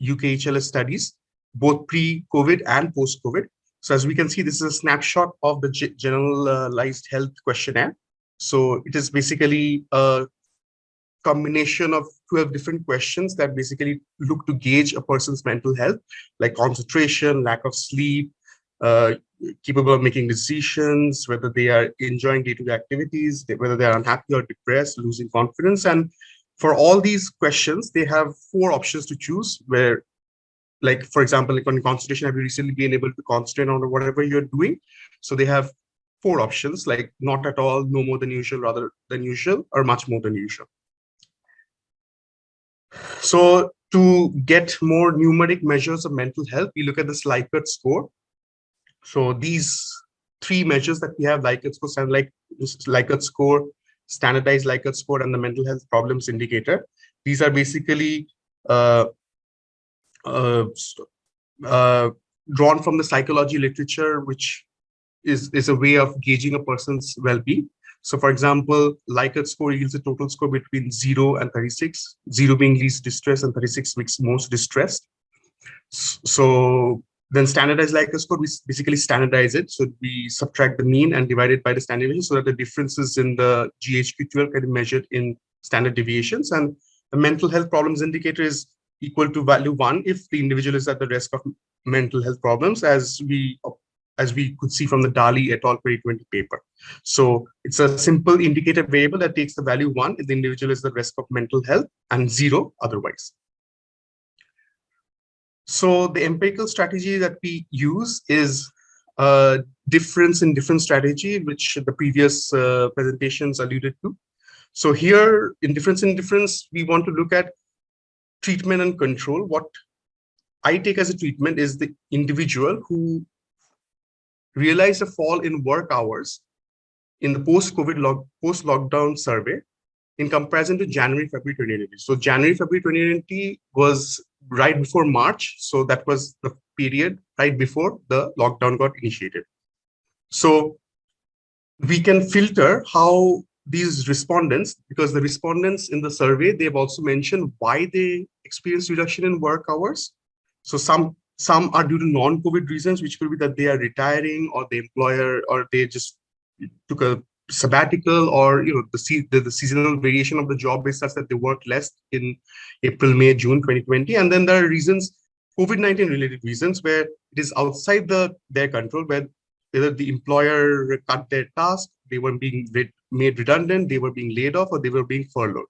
UKHLS studies, both pre-COVID and post-COVID. So as we can see, this is a snapshot of the generalized health questionnaire. So it is basically a combination of 12 different questions that basically look to gauge a person's mental health, like concentration, lack of sleep, uh, capable of making decisions, whether they are enjoying day-to-day -day activities, whether they are unhappy or depressed, losing confidence. And for all these questions, they have four options to choose where like for example, like on concentration, have you recently been able to concentrate on whatever you're doing? So they have four options, like not at all, no more than usual, rather than usual, or much more than usual. So to get more numeric measures of mental health, we look at this Likert score. So these three measures that we have, Likert score, stand like Likert score, standardized Likert score, and the mental health problems indicator. These are basically uh, uh, uh, drawn from the psychology literature, which is, is a way of gauging a person's well-being. So for example, Likert score yields a total score between 0 and 36, 0 being least distressed and 36 being most distressed. So then standardized Likert score, we basically standardize it. So we subtract the mean and divide it by the standard deviation so that the differences in the GHQ-12 can be measured in standard deviations. And the mental health problems indicator is equal to value one if the individual is at the risk of mental health problems as we as we could see from the Daly et al. 2020 paper. So it's a simple indicator variable that takes the value one if the individual is at risk of mental health and zero otherwise. So the empirical strategy that we use is a difference in different strategy, which the previous uh, presentations alluded to. So here in difference in difference, we want to look at treatment and control. What I take as a treatment is the individual who realized a fall in work hours in the post-COVID log, post-lockdown survey in comparison to January, February 2020. So January, February 2020 was right before March. So that was the period right before the lockdown got initiated. So we can filter how these respondents, because the respondents in the survey, they've also mentioned why they experienced reduction in work hours. So some some are due to non-COVID reasons, which could be that they are retiring or the employer or they just took a sabbatical or you know the, the, the seasonal variation of the job is such that they work less in April, May, June 2020. And then there are reasons, COVID-19 related reasons where it is outside the their control, where either the employer cut their task, they were being made redundant, they were being laid off, or they were being furloughed.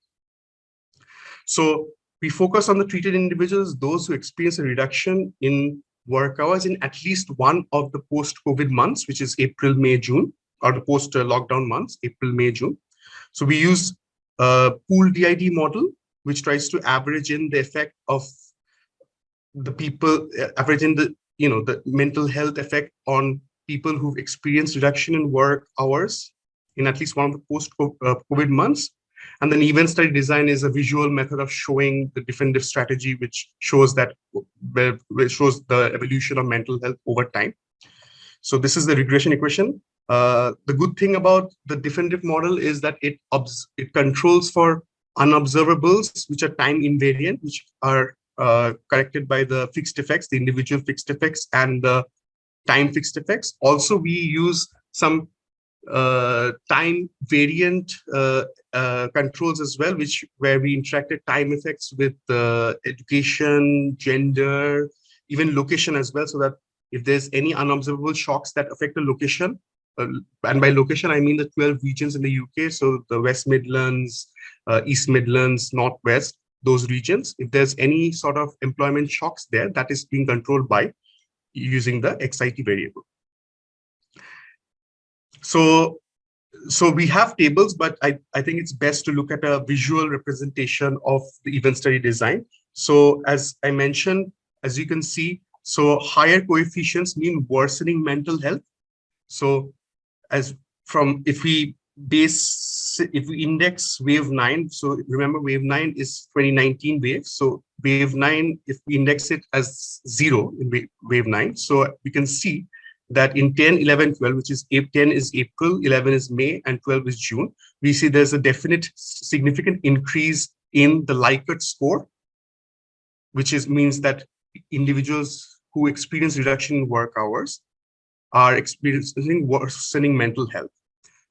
So we focus on the treated individuals, those who experience a reduction in work hours in at least one of the post-COVID months, which is April, May, June, or the post-lockdown months, April, May, June. So we use a pool DID model, which tries to average in the effect of the people, uh, average in the, you know, the mental health effect on people who've experienced reduction in work hours in at least one of the post-COVID uh, months. And then event study design is a visual method of showing the diff-in-diff strategy, which shows that which shows the evolution of mental health over time. So this is the regression equation. Uh, the good thing about the diff-in-diff model is that it it controls for unobservables, which are time invariant, which are uh, corrected by the fixed effects, the individual fixed effects, and the time fixed effects. Also, we use some time variant uh, uh, controls as well, which where we interacted time effects with education, gender, even location as well, so that if there's any unobservable shocks that affect the location, uh, and by location I mean the 12 regions in the UK, so the West Midlands, uh, East Midlands, Northwest, those regions, if there's any sort of employment shocks there, that is being controlled by using the XIT variable. So, so we have tables, but I, I think it's best to look at a visual representation of the event study design. So as I mentioned, as you can see, so higher coefficients mean worsening mental health. So as from if we base if we index wave 9 so remember wave 9 is 2019 wave so wave 9 if we index it as 0 in wave 9 so we can see that in 10, 11, 12, which is 10 is April, 11 is May, and 12 is June, we see there's a definite significant increase in the Likert score, which is means that individuals who experience reduction in work hours are experiencing worsening mental health.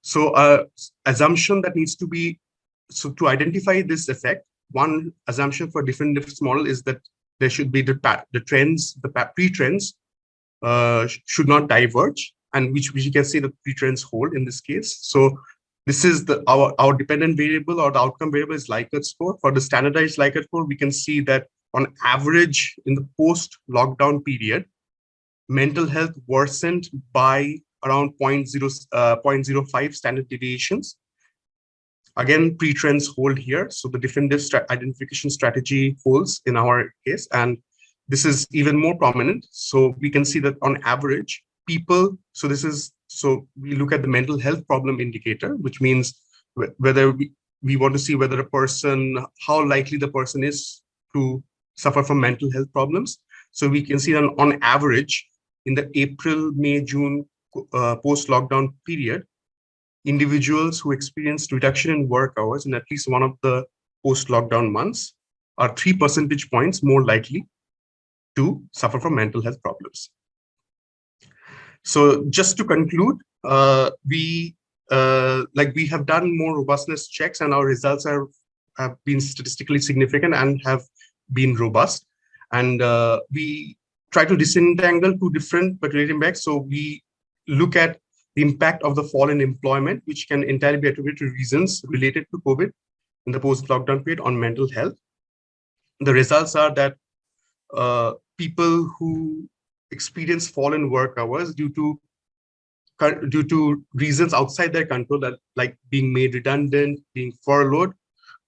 So uh, assumption that needs to be, so to identify this effect, one assumption for different model is that there should be the, the trends, the pre-trends uh, should not diverge and which, which you can see the pre-trends hold in this case. So this is the our, our dependent variable or the outcome variable is Likert score. For the standardized Likert score, we can see that on average in the post-lockdown period, mental health worsened by around 0.0, uh, 0.05 standard deviations. Again, pre-trends hold here. So the diff-in-diff identification strategy holds in our case. And this is even more prominent. So we can see that on average, people, so this is, so we look at the mental health problem indicator, which means whether we, we want to see whether a person, how likely the person is to suffer from mental health problems. So we can see that on average, in the April, May, June uh, post-lockdown period, individuals who experienced reduction in work hours in at least one of the post-lockdown months are three percentage points more likely to suffer from mental health problems. So just to conclude, uh, we uh, like we have done more robustness checks and our results are have been statistically significant and have been robust. And uh, we try to disentangle two different related impacts. So we look at the impact of the fall in employment, which can entirely be attributed to reasons related to COVID in the post-lockdown period on mental health. The results are that uh, people who experience fall in work hours due to due to reasons outside their control, that like being made redundant, being furloughed,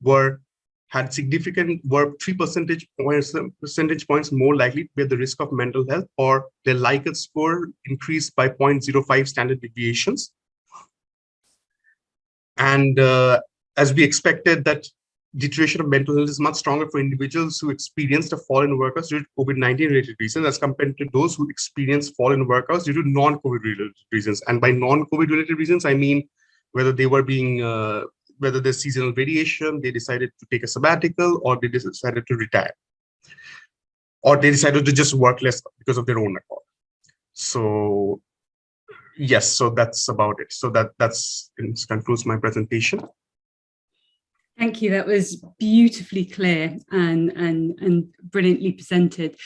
were had significant were three percentage points percentage points more likely to be at the risk of mental health, or their Likert score increased by 0.05 standard deviations. And uh, as we expected, that deterioration of mental health is much stronger for individuals who experienced a fall in work hours due to COVID-19 related reasons as compared to those who experienced fall in work hours due to non-COVID related reasons. And by non-COVID related reasons, I mean whether they were being, uh, whether there's seasonal variation, they decided to take a sabbatical or they decided to retire. Or they decided to just work less because of their own accord. So yes, so that's about it. So that that's concludes my presentation. Thank you. That was beautifully clear and, and, and brilliantly presented.